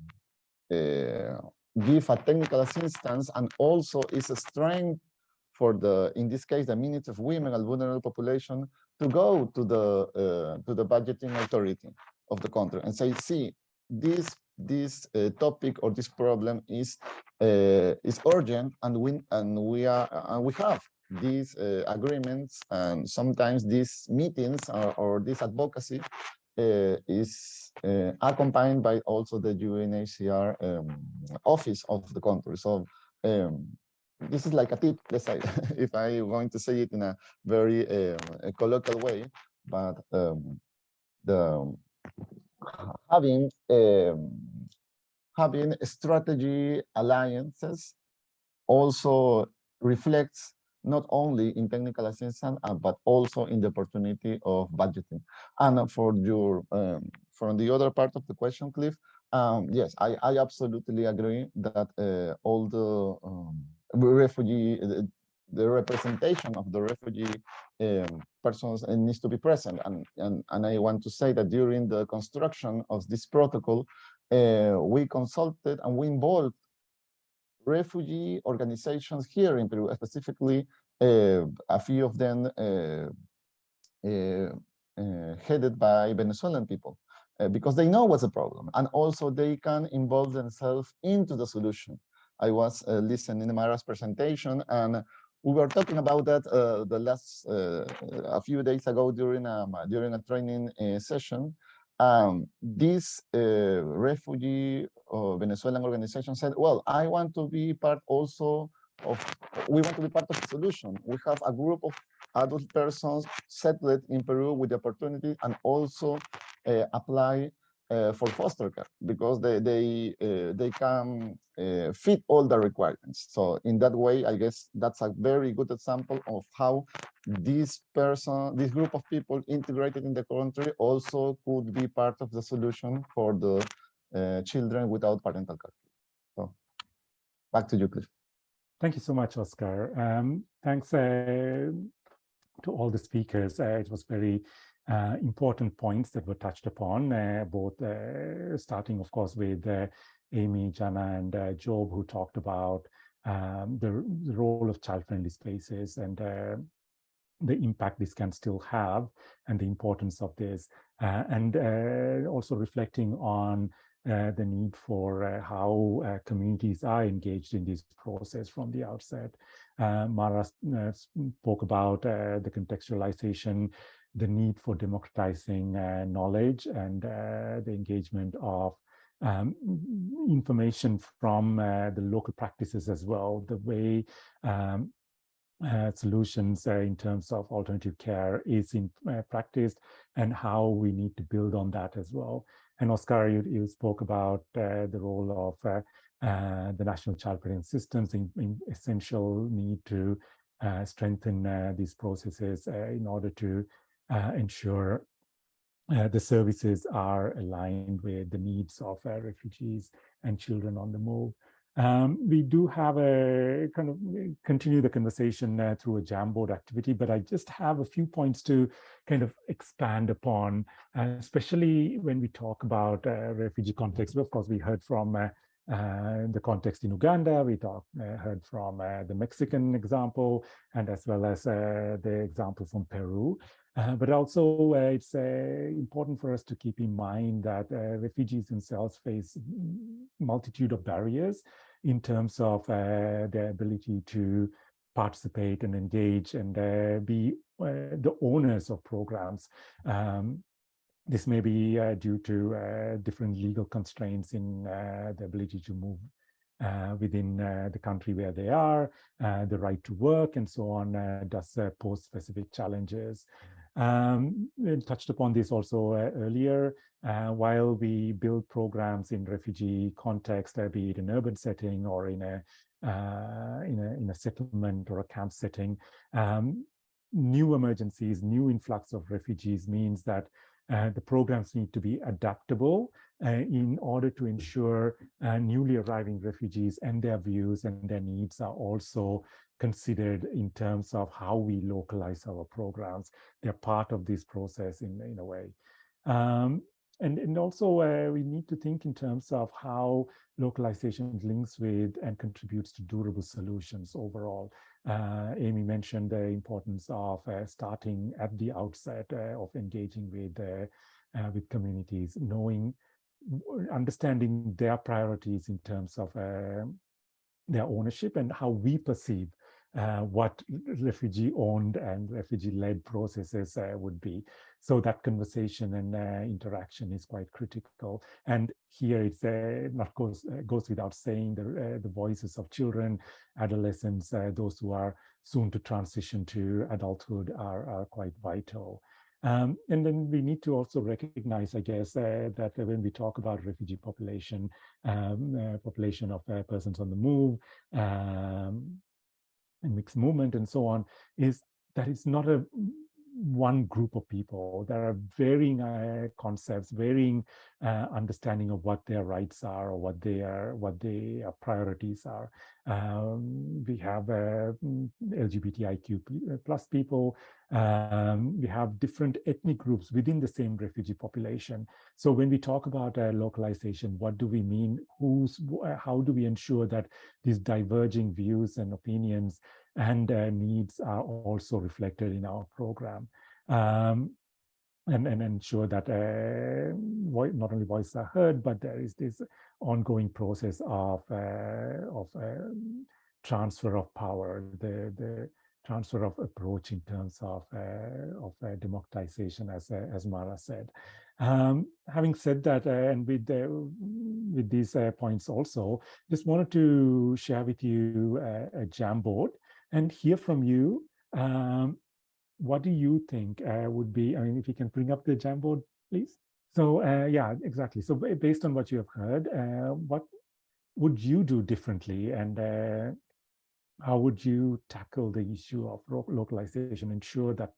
S7: uh, give a technical assistance and also is a strength for the, in this case, the Ministry of Women and Vulnerable Population to go to the uh, to the budgeting authority of the country and say, see, this this uh, topic or this problem is uh, is urgent and we and we are and we have these uh, agreements and sometimes these meetings or, or this advocacy uh, is uh, accompanied by also the UNHCR um, office of the country. So um, this is like a tip let's say if I'm going to say it in a very um, a colloquial way but um, the having um, having strategy alliances also reflects not only in technical assistance uh, but also in the opportunity of budgeting. And for your um, from the other part of the question cliff um, yes i i absolutely agree that uh, all the um, refugee the representation of the refugee um, persons needs to be present. And, and, and I want to say that during the construction of this protocol, uh, we consulted and we involved refugee organizations here in Peru, specifically uh, a few of them headed by Venezuelan people, uh, because they know what's the problem. And also they can involve themselves into the solution. I was listening to Mara's presentation and we were talking about that uh, the last uh, a few days ago during a during a training uh, session. Um, this uh, refugee Venezuelan organization said, "Well, I want to be part also of. We want to be part of the solution. We have a group of adult persons settled in Peru with the opportunity and also uh, apply uh, for foster care because they they uh, they can uh, fit all the requirements. So in that way, I guess that's a very good example of how this person, this group of people integrated in the country also could be part of the solution for the uh, children without parental care. So back to you, Cliff.
S1: Thank you so much, Oscar. Um, thanks uh, to all the speakers. Uh, it was very uh, important points that were touched upon, uh, both uh, starting, of course, with uh, Amy, Jana, and uh, Job, who talked about um, the, the, role of child-friendly spaces and uh, the impact this can still have and the importance of this, and also reflecting on the need for how communities are engaged in this process from the outset. Mara spoke about the contextualization the need for democratizing uh, knowledge and uh, the engagement of um, information from uh, the local practices as well, the way um, uh, solutions uh, in terms of alternative care is in uh, practice and how we need to build on that as well. And Oscar, you, you spoke about the role of the national child protection systems in, in essential need to strengthen these processes in order to ensure uh, the services are aligned with the needs of uh, refugees and children on the move. Um, we do have a kind of continue the conversation uh, through a Jamboard activity, but I just have a few points to kind of expand upon, uh, especially when we talk about uh, refugee context. Of course, we heard from uh, uh, the context in Uganda, we talked, uh, heard from the Mexican example, and as well as the example from Peru. Uh, but also uh, it's uh, important for us to keep in mind that refugees themselves face multitude of barriers in terms of their ability to participate and engage and be the owners of programs. Um, this may be uh, due to uh, different legal constraints in uh, the ability to move within the country where they are, the right to work and so on does pose specific challenges. Um, touched upon this also uh, earlier. Uh, while we build programs in refugee context, uh, be it in urban setting or in a, uh, in a in a settlement or a camp setting, um, new emergencies, new influx of refugees means that uh, the programs need to be adaptable uh, in order to ensure newly arriving refugees and their views and their needs are also considered in terms of how we localize our programs. They're part of this process in, in a way. Um, and, and also uh, we need to think in terms of how localization links with and contributes to durable solutions overall. Uh, Amy mentioned the importance of uh, starting at the outset uh, of engaging with, uh, uh, with communities, knowing, understanding their priorities in terms of their ownership and how we perceive uh, what refugee-owned and refugee-led processes uh, would be. So that conversation and uh, interaction is quite critical. And here it's uh, not goes uh, goes without saying the uh, the voices of children, adolescents, those who are soon to transition to adulthood are are quite vital. Um, and then we need to also recognize, I guess, uh, that when we talk about refugee population, um, uh, population of uh, persons on the move, um, and mixed movement and so on is that it's not a one group of people. There are varying uh, concepts, varying uh, understanding of what their rights are or what their what their priorities are. Um, we have uh, LGBTIQ uh, plus people. Um, we have different ethnic groups within the same refugee population. So when we talk about uh, localization, what do we mean? Who's how do we ensure that these diverging views and opinions and uh, needs are also reflected in our program. Um, and, and ensure that uh, not only voices are heard, but there is this ongoing process of, uh, of um, transfer of power, the, the transfer of approach in terms of, uh, of uh, democratization, as, uh, as Mara said. Um, having said that, and with, with these points also, just wanted to share with you a Jamboard and hear from you. Um, what do you think uh, would be, I mean, if you can bring up the Jamboard, please. So uh, yeah, exactly. So based on what you have heard, uh, what would you do differently and uh, how would you tackle the issue of localization, ensure that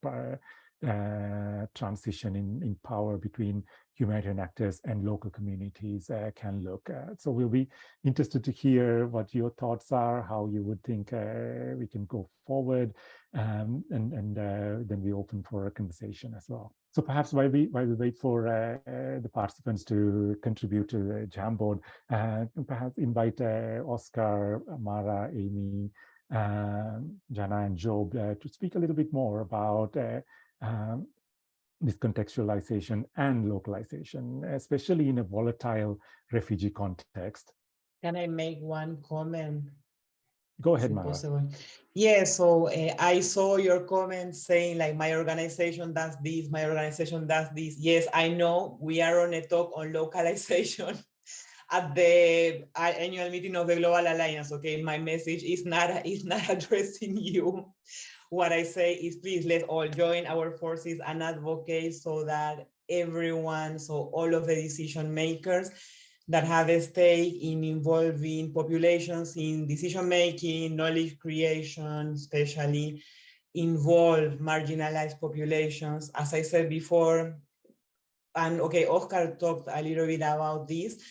S1: uh, uh, transition in, in power between humanitarian actors and local communities uh, can look at. So we'll be interested to hear what your thoughts are, how you would think uh, we can go forward, um, and, and uh, then we open for a conversation as well. So perhaps while we while we wait for uh, uh, the participants to contribute to the Jamboard, perhaps invite Oscar, Mara, Amy, Jana, and Job to speak a little bit more about um, this contextualization and localization, especially in a volatile refugee context.
S5: Can I make one comment?
S1: Go ahead, Mara.
S5: Yeah, so uh, I saw your comment saying like my organization does this, my organization does this. Yes, I know we are on a talk on localization at the annual meeting of the Global Alliance. Okay, my message is not is not addressing you what I say is please let's all join our forces and advocate so that everyone, so all of the decision makers that have a stake in involving populations in decision making, knowledge creation, especially involve marginalized populations. As I said before, and okay, Oscar talked a little bit about this,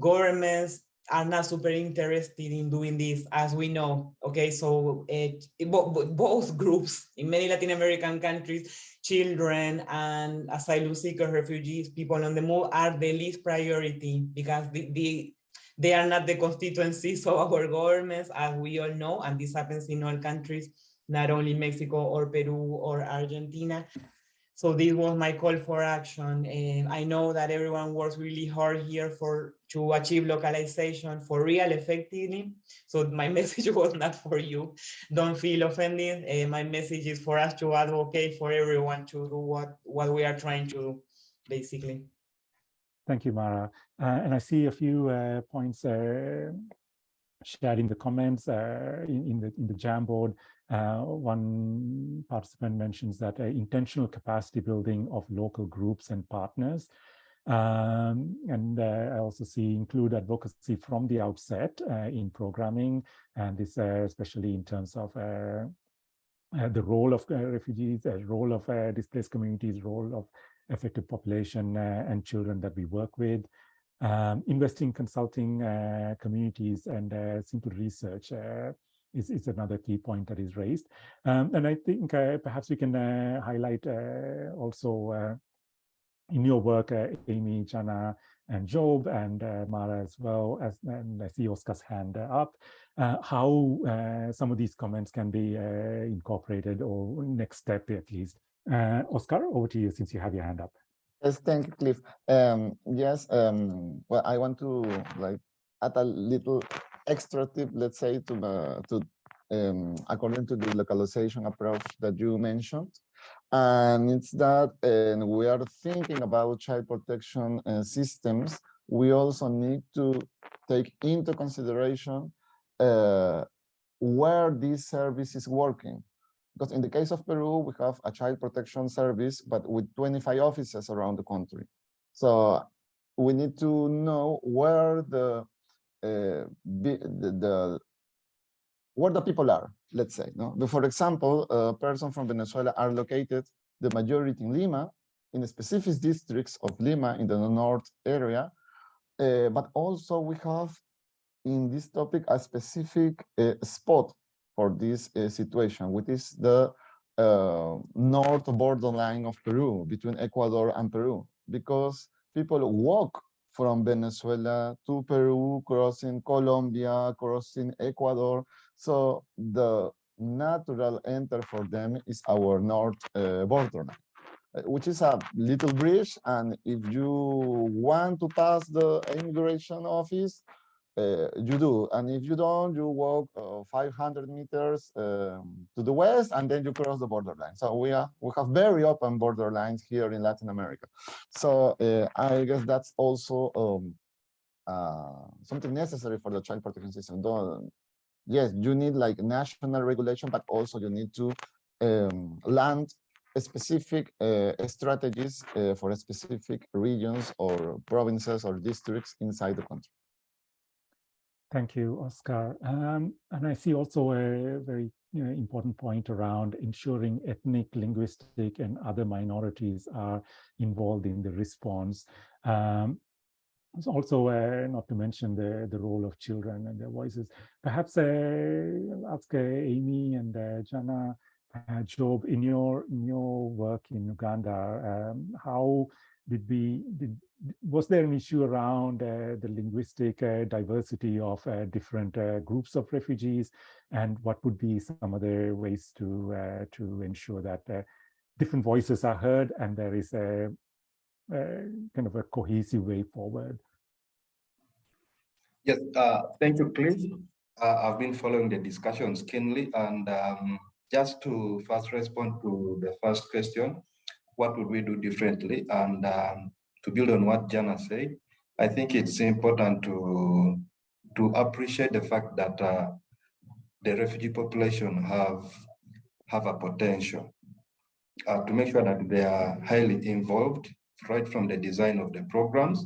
S5: governments are not super interested in doing this, as we know. Okay, so eh, it, it, both groups in many Latin American countries, children and asylum seekers, refugees, people on the move are the least priority because the, the they are not the constituencies of our governments, as we all know, and this happens in all countries, not only Mexico or Peru or Argentina. So this was my call for action. And I know that everyone works really hard here for to achieve localization for real effectively. So my message was not for you. Don't feel offended. Uh, my message is for us to advocate for everyone to do what, what we are trying to do, basically.
S1: Thank you, Mara. Uh, and I see a few uh, points uh, shared in the comments uh, in, in, the in the Jamboard. Uh, one participant mentions that uh, intentional capacity building of local groups and partners. Um, and uh, I also see include advocacy from the outset uh, in programming, and this uh, especially in terms of uh, the role of refugees, role of displaced communities, role of affected population and children that we work with. Um, investing consulting communities and simple research is, is another key point that is raised. Um, and I think uh, perhaps we can uh, highlight uh, also uh, in your work, uh, Amy, Jana, and Job, and uh, Mara as well, as and I see Oscar's hand up, how some of these comments can be incorporated or next step at least. Oscar, over to you since you have your hand up.
S7: Yes, thank you, Cliff. Um, yes, um, well, I want to like add a little extra tip, let's say, to, uh, to um, according to the localization approach that you mentioned. And it's that and we are thinking about child protection uh, systems, we also need to take into consideration uh, where this service is working. Because in the case of Peru, we have a child protection service, but with 25 offices around the country. So we need to know where the uh, the, the, where the people are, let's say. No? For example, a person from Venezuela are located, the majority in Lima, in specific districts of Lima in the north area, uh, but also we have in this topic a specific uh, spot for this uh, situation, which is the uh, north borderline of Peru, between Ecuador and Peru, because people walk from Venezuela to Peru, crossing Colombia, crossing Ecuador. So the natural enter for them is our north uh, border, uh, which is a little bridge. And if you want to pass the immigration office, uh, you do. And if you don't, you walk uh, 500 meters um, to the west, and then you cross the borderline. So we are we have very open borderlines here in Latin America. So uh, I guess that's also um, uh, something necessary for the child protection system. Don't, yes, you need like national regulation, but also you need to um, land specific uh, strategies uh, for specific regions or provinces or districts inside the country.
S1: Thank you, Oscar. Um, and I see also a very you know, important point around ensuring ethnic, linguistic, and other minorities are involved in the response. Um, also, uh, not to mention the, the role of children and their voices. Perhaps uh, ask uh, Amy and uh, Jana, uh, Job, in your in your work in Uganda, um, how did we did was there an issue around uh, the linguistic uh, diversity of uh, different uh, groups of refugees? And what would be some other ways to uh, to ensure that uh, different voices are heard and there is a, a kind of a cohesive way forward?
S3: Yes thank you Cliff. i've been following the discussions keenly and um, just to first respond to the first question what would we do differently? And um, to build on what Jana said, I think it's important to to appreciate the fact that uh, the refugee population have have a potential uh, to make sure that they are highly involved right from the design of the programs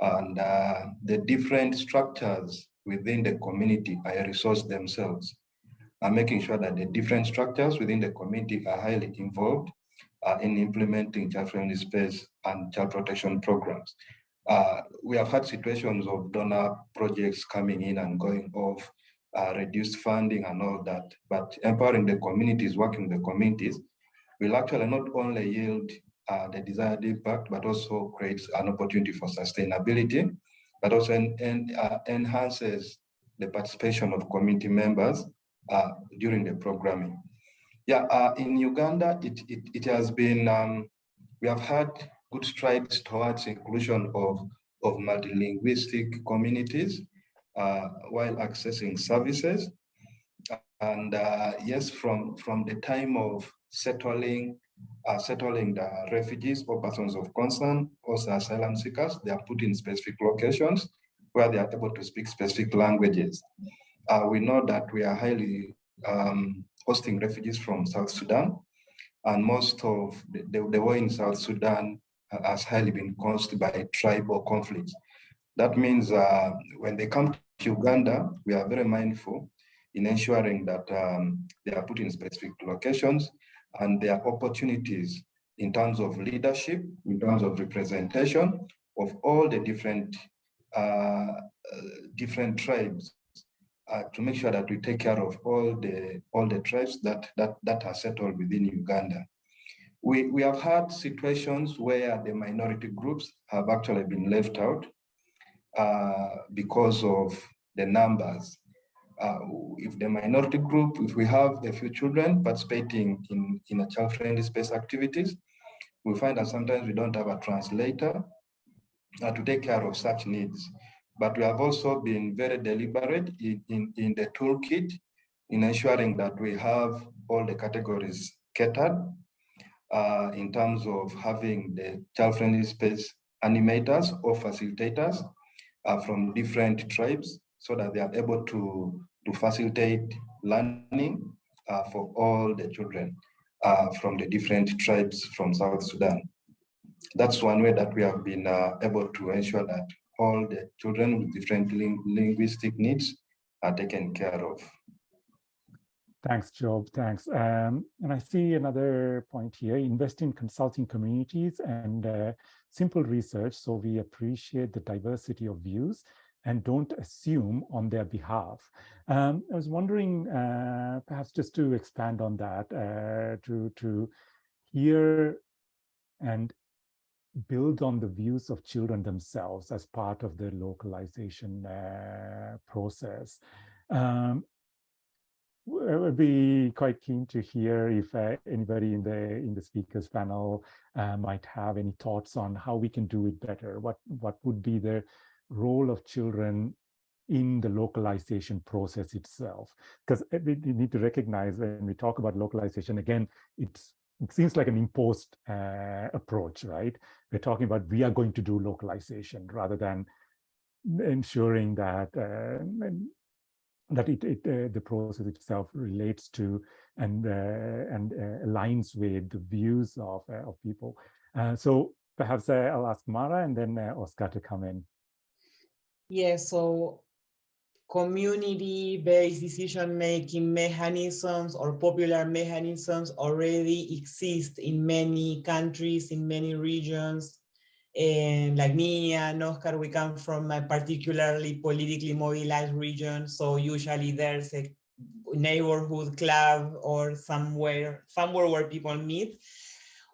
S3: and uh, the different structures within the community are a resource themselves. uh, making sure that the different structures within the community are highly involved uh, in implementing child-friendly space and child protection programs. Uh, we have had situations of donor projects coming in and going off, uh, reduced funding and all that, but empowering the communities, working the communities, will actually not only yield uh, the desired impact, but also creates an opportunity for sustainability, but also en en uh, enhances the participation of community members uh, during the programming. Yeah, uh, in Uganda, it, it, it has been, um, we have had good strides towards inclusion of, of multilinguistic communities uh, while accessing services. And uh, yes, from, from the time of settling uh, settling the refugees or persons of concern, also asylum seekers, they are put in specific locations where they are able to speak specific languages. Uh, we know that we are highly um, hosting refugees from South Sudan, and most of the, the, the war in South Sudan has highly been caused by tribal conflicts. That means uh, when they come to Uganda, we are very mindful in ensuring that um, they are put in specific locations and there are opportunities in terms of leadership, in terms of representation of all the different uh, different tribes uh, to make sure that we take care of all the all the tribes that that that are settled within Uganda. We we have had situations where the minority groups have actually been left out uh, because of the numbers uh, if the minority group, if we have a few children participating in, in a child-friendly space activities, we find that sometimes we don't have a translator uh, to take care of such needs. But we have also been very deliberate in, in, in the toolkit in ensuring that we have all the categories catered uh, in terms of having the child-friendly space animators or facilitators uh, from different tribes so that they are able to, to facilitate learning uh, for all the children uh, from the different tribes from South Sudan. That's one way that we have been uh, able to ensure that all the children with different ling linguistic needs are taken care of.
S1: Thanks, Job. Thanks. Um, and I see another point here, invest in consulting communities and uh, simple research. So we appreciate the diversity of views and don't assume on their behalf. Um, I was wondering, uh, perhaps just to expand on that, uh, to, to hear and build on the views of children themselves as part of the localization uh, process. Um, I would be quite keen to hear if uh, anybody in the in the speakers panel uh, might have any thoughts on how we can do it better. What what would be the role of children in the localization process itself. Because we need to recognize when we talk about localization, again, it's, it seems like an imposed uh, approach, right? We're talking about we are going to do localization rather than ensuring that uh, that it, it uh, the process itself relates to and uh, and uh, aligns with the views of uh, of people. so perhaps I'll ask Mara and then Oscar to come in.
S5: Yeah, so community-based decision-making mechanisms or popular mechanisms already exist in many countries, in many regions. And like me and Oscar, we come from a particularly politically mobilized region. So usually there's a neighborhood club or somewhere, somewhere where people meet.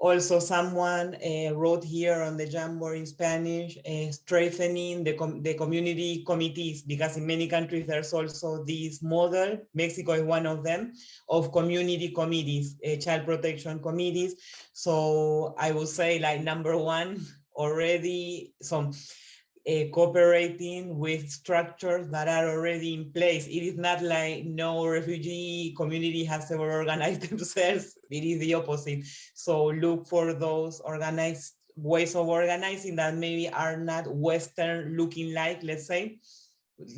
S5: Also, someone uh, wrote here on the Jamboard in Spanish, uh, strengthening the, com the community committees, because in many countries there's also this model, Mexico is one of them, of community committees, uh, child protection committees. So I would say like number one, already some uh, cooperating with structures that are already in place. It is not like no refugee community has ever organized themselves. It is the opposite. So look for those organized ways of organizing that maybe are not Western looking like, let's say,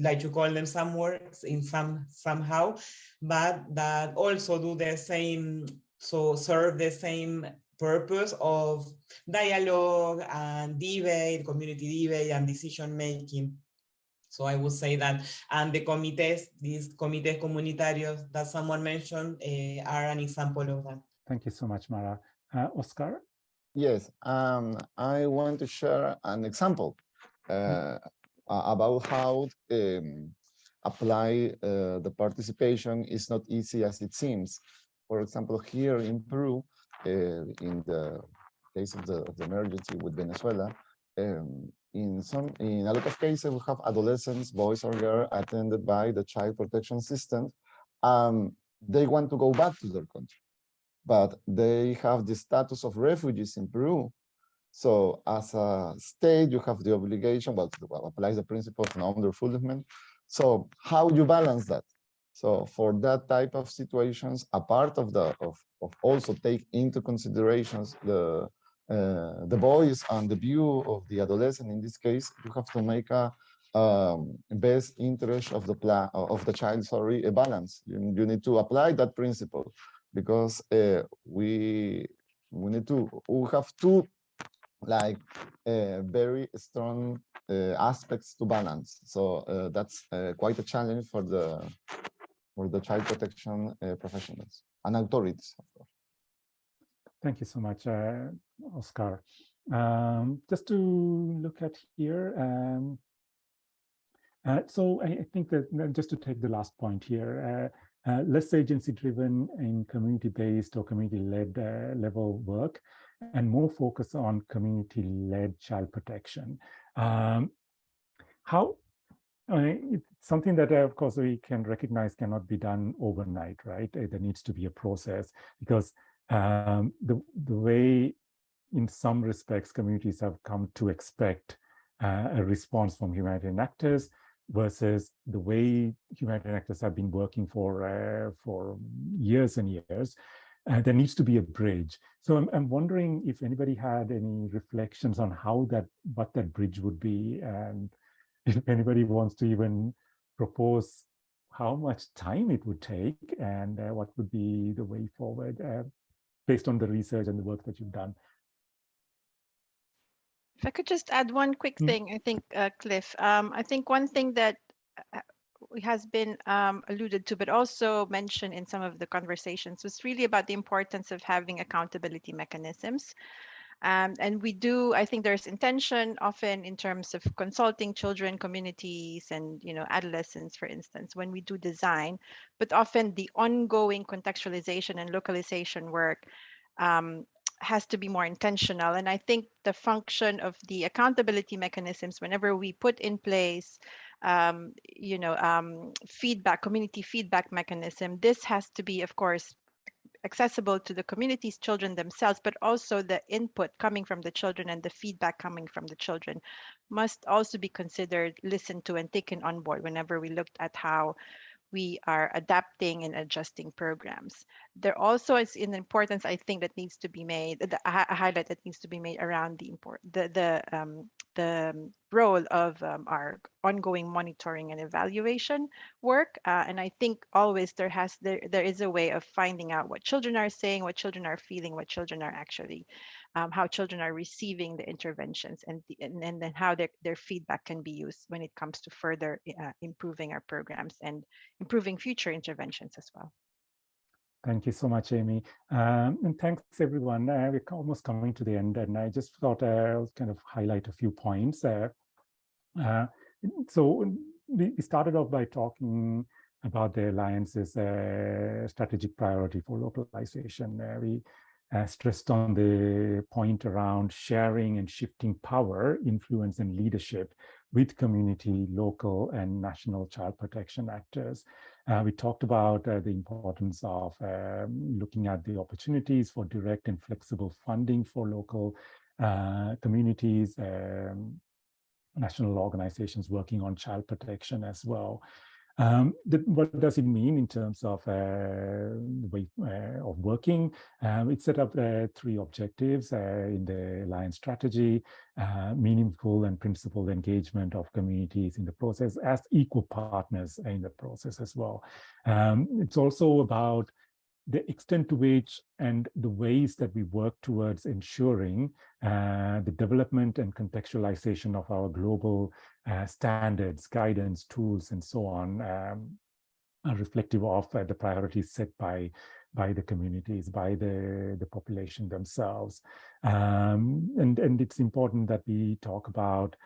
S5: like you call them somewhere in some somehow, but that also do the same, so serve the same purpose of dialogue and debate, community debate and decision making. So I would say that, and the comités, these comités comunitarios that someone mentioned uh, are an example of that.
S1: Thank you so much, Mara. Uh, Oscar?
S7: Yes, um, I want to share an example uh, about how um, apply uh, the participation is not easy as it seems. For example, here in Peru, uh, in the case of the, of the emergency with Venezuela, um, in some in a lot of cases we have adolescents boys or girls attended by the child protection system um they want to go back to their country but they have the status of refugees in peru. So as a state you have the obligation well to apply the principle of non-refoulement so how do you balance that so for that type of situations a part of the of, of also take into considerations the uh, the boys and the view of the adolescent in this case you have to make a um, best interest of the plan of the child sorry a balance. You, you need to apply that principle because uh, we we need to we have two like uh, very strong uh, aspects to balance. So uh, that's uh, quite a challenge for the for the child protection professionals and authorities of course
S1: Thank you so much, uh, Oscar. Um, just to look at here, um, uh, so I, I, think that just to take the last point here, uh, uh less agency-driven and community-based or community-led uh, level work, and more focus on community-led child protection. Um, how I mean, it's something that, of course, we can recognize cannot be done overnight, right? There needs to be a process because um, the, the way in some respects communities have come to expect uh, a response from humanitarian actors versus the way humanitarian actors have been working for uh, for years and years. Uh, there needs to be a bridge. So I'm, I'm wondering if anybody had any reflections on how that, what that bridge would be, and if anybody wants to even propose how much time it would take and uh, what would be the way forward. Uh, based on the research and the work that you've done.
S2: If I could just add one quick
S1: Mm.
S2: thing, I think, uh, Cliff, um, I think one thing that uh, has been um, alluded to, but also mentioned in some of the conversations was really about the importance of having accountability mechanisms. Um, and we do, I think there's intention often in terms of consulting children, communities, and you know adolescents, for instance, when we do design, but often the ongoing contextualization and localization work um, has to be more intentional. And I think the function of the accountability mechanisms, whenever we put in place um, you know, um, feedback, community feedback mechanism. This has to be, of course, accessible to the community's children themselves, but also the input coming from the children and the feedback coming from the children must also be considered, listened to, and taken on board whenever we looked at how we are adapting and adjusting programs. There also is an importance, I think, that needs to be made, a highlight that needs to be made around the import, the the um, the role of um, our ongoing monitoring and evaluation work. Uh, and I think always there has there there is a way of finding out what children are saying, what children are feeling, what children are actually um, how children are receiving the interventions and, the, and, and then how their, their feedback can be used when it comes to further uh, improving our programs and improving future interventions as well.
S1: Thank you so much, Amy. Um, and thanks, everyone. Uh, we're almost coming to the end, and I just thought uh, I'll kind of highlight a few points. Uh, uh so we started off by talking about the Alliance's uh, strategic priority for localization. Uh, we uh, stressed on the point around sharing and shifting power, influence, and leadership with community, local, and national child protection actors. Uh, we talked about uh, the importance of um, looking at the opportunities for direct and flexible funding for local uh, communities, um, national organizations working on child protection as well. Um, the, what does it mean in terms of uh, way uh, of working? Um, it set up uh, three objectives uh, in the Alliance strategy, uh, meaningful and principled engagement of communities in the process as equal partners in the process as well. Um, it's also about the extent to which and the ways that we work towards ensuring uh, the development and contextualization of our global uh, standards, guidance, tools, and so on um, are reflective of uh, the priorities set by by the communities, by the, the population themselves. Um, and, and it's important that we talk about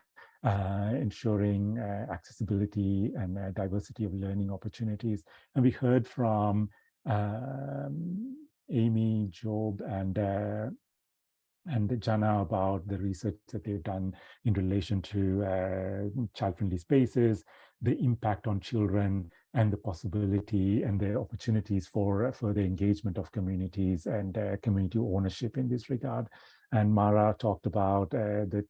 S1: uh, ensuring uh, accessibility and uh, diversity of learning opportunities. And we heard from um, Amy, Job, and uh, and Jana about the research that they've done in relation to uh, child-friendly spaces, the impact on children, and the possibility and the opportunities for further engagement of communities and uh, community ownership in this regard. And Mara talked about uh, the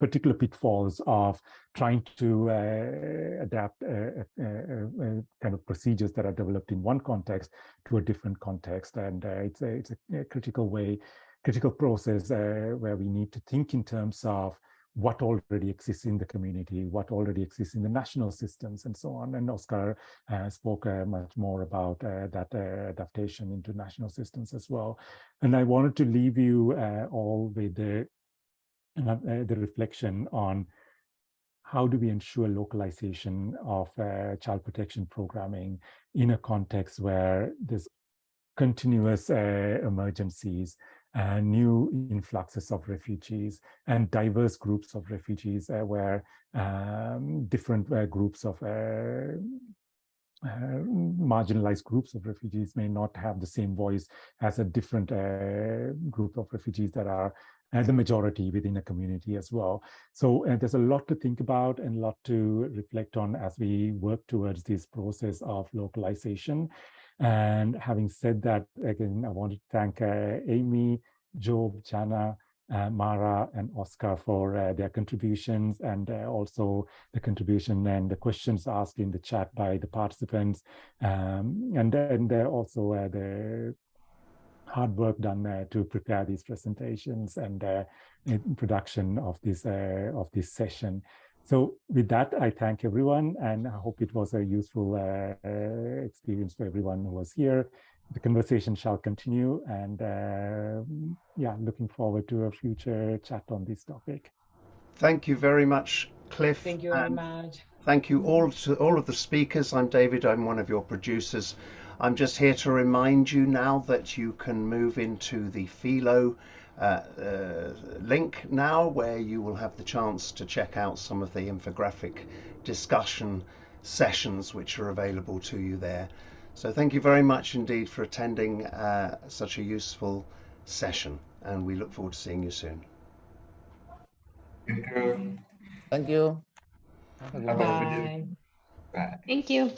S1: particular pitfalls of trying to uh, adapt uh, uh, uh, kind of procedures that are developed in one context to a different context. And it's, a, it's a critical way, critical process where we need to think in terms of what already exists in the community, what already exists in the national systems and so on. And Oscar uh, spoke uh, much more about uh, that adaptation into national systems as well. And I wanted to leave you all with the, uh, the reflection on how do we ensure localization of child protection programming in a context where there's continuous emergencies uh, new influxes of refugees and diverse groups of refugees uh, where um, different uh, groups of uh, uh, marginalized groups of refugees may not have the same voice as a different uh, group of refugees that are the majority within a community as well. So there's a lot to think about and a lot to reflect on as we work towards this process of localization. And having said that, again, I want to thank uh, Amy, Job, Jana, uh, Mara and Oscar for uh, their contributions and uh, also the contribution and the questions asked in the chat by the participants. Um, and then there also uh, the hard work done uh, to prepare these presentations and uh, production of this of this session. So with that, I thank everyone and I hope it was a useful uh, uh, experience for everyone who was here. The conversation shall continue and uh, yeah, looking forward to a future chat on this topic.
S8: Thank you very much, Cliff.
S5: Thank you very much.
S8: Thank you all to all of the speakers. I'm David, I'm one of your producers. I'm just here to remind you now that you can move into the Philo uh, uh, link now where you will have the chance to check out some of the infographic discussion sessions which are available to you there. So thank you very much indeed for attending uh, such a useful session and we look forward to seeing you soon.
S3: Thank you.
S7: Thank you.
S5: Bye.
S3: Bye.
S4: Thank you.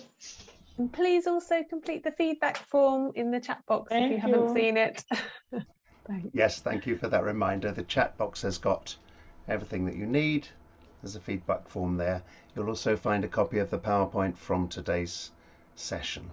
S9: And please also complete the feedback form in the chat box if
S5: Thank
S9: you haven't seen it. Thanks.
S8: Yes, thank you for that reminder. The chat box has got everything that you need. There's a feedback form there. You'll also find a copy of the PowerPoint from today's session.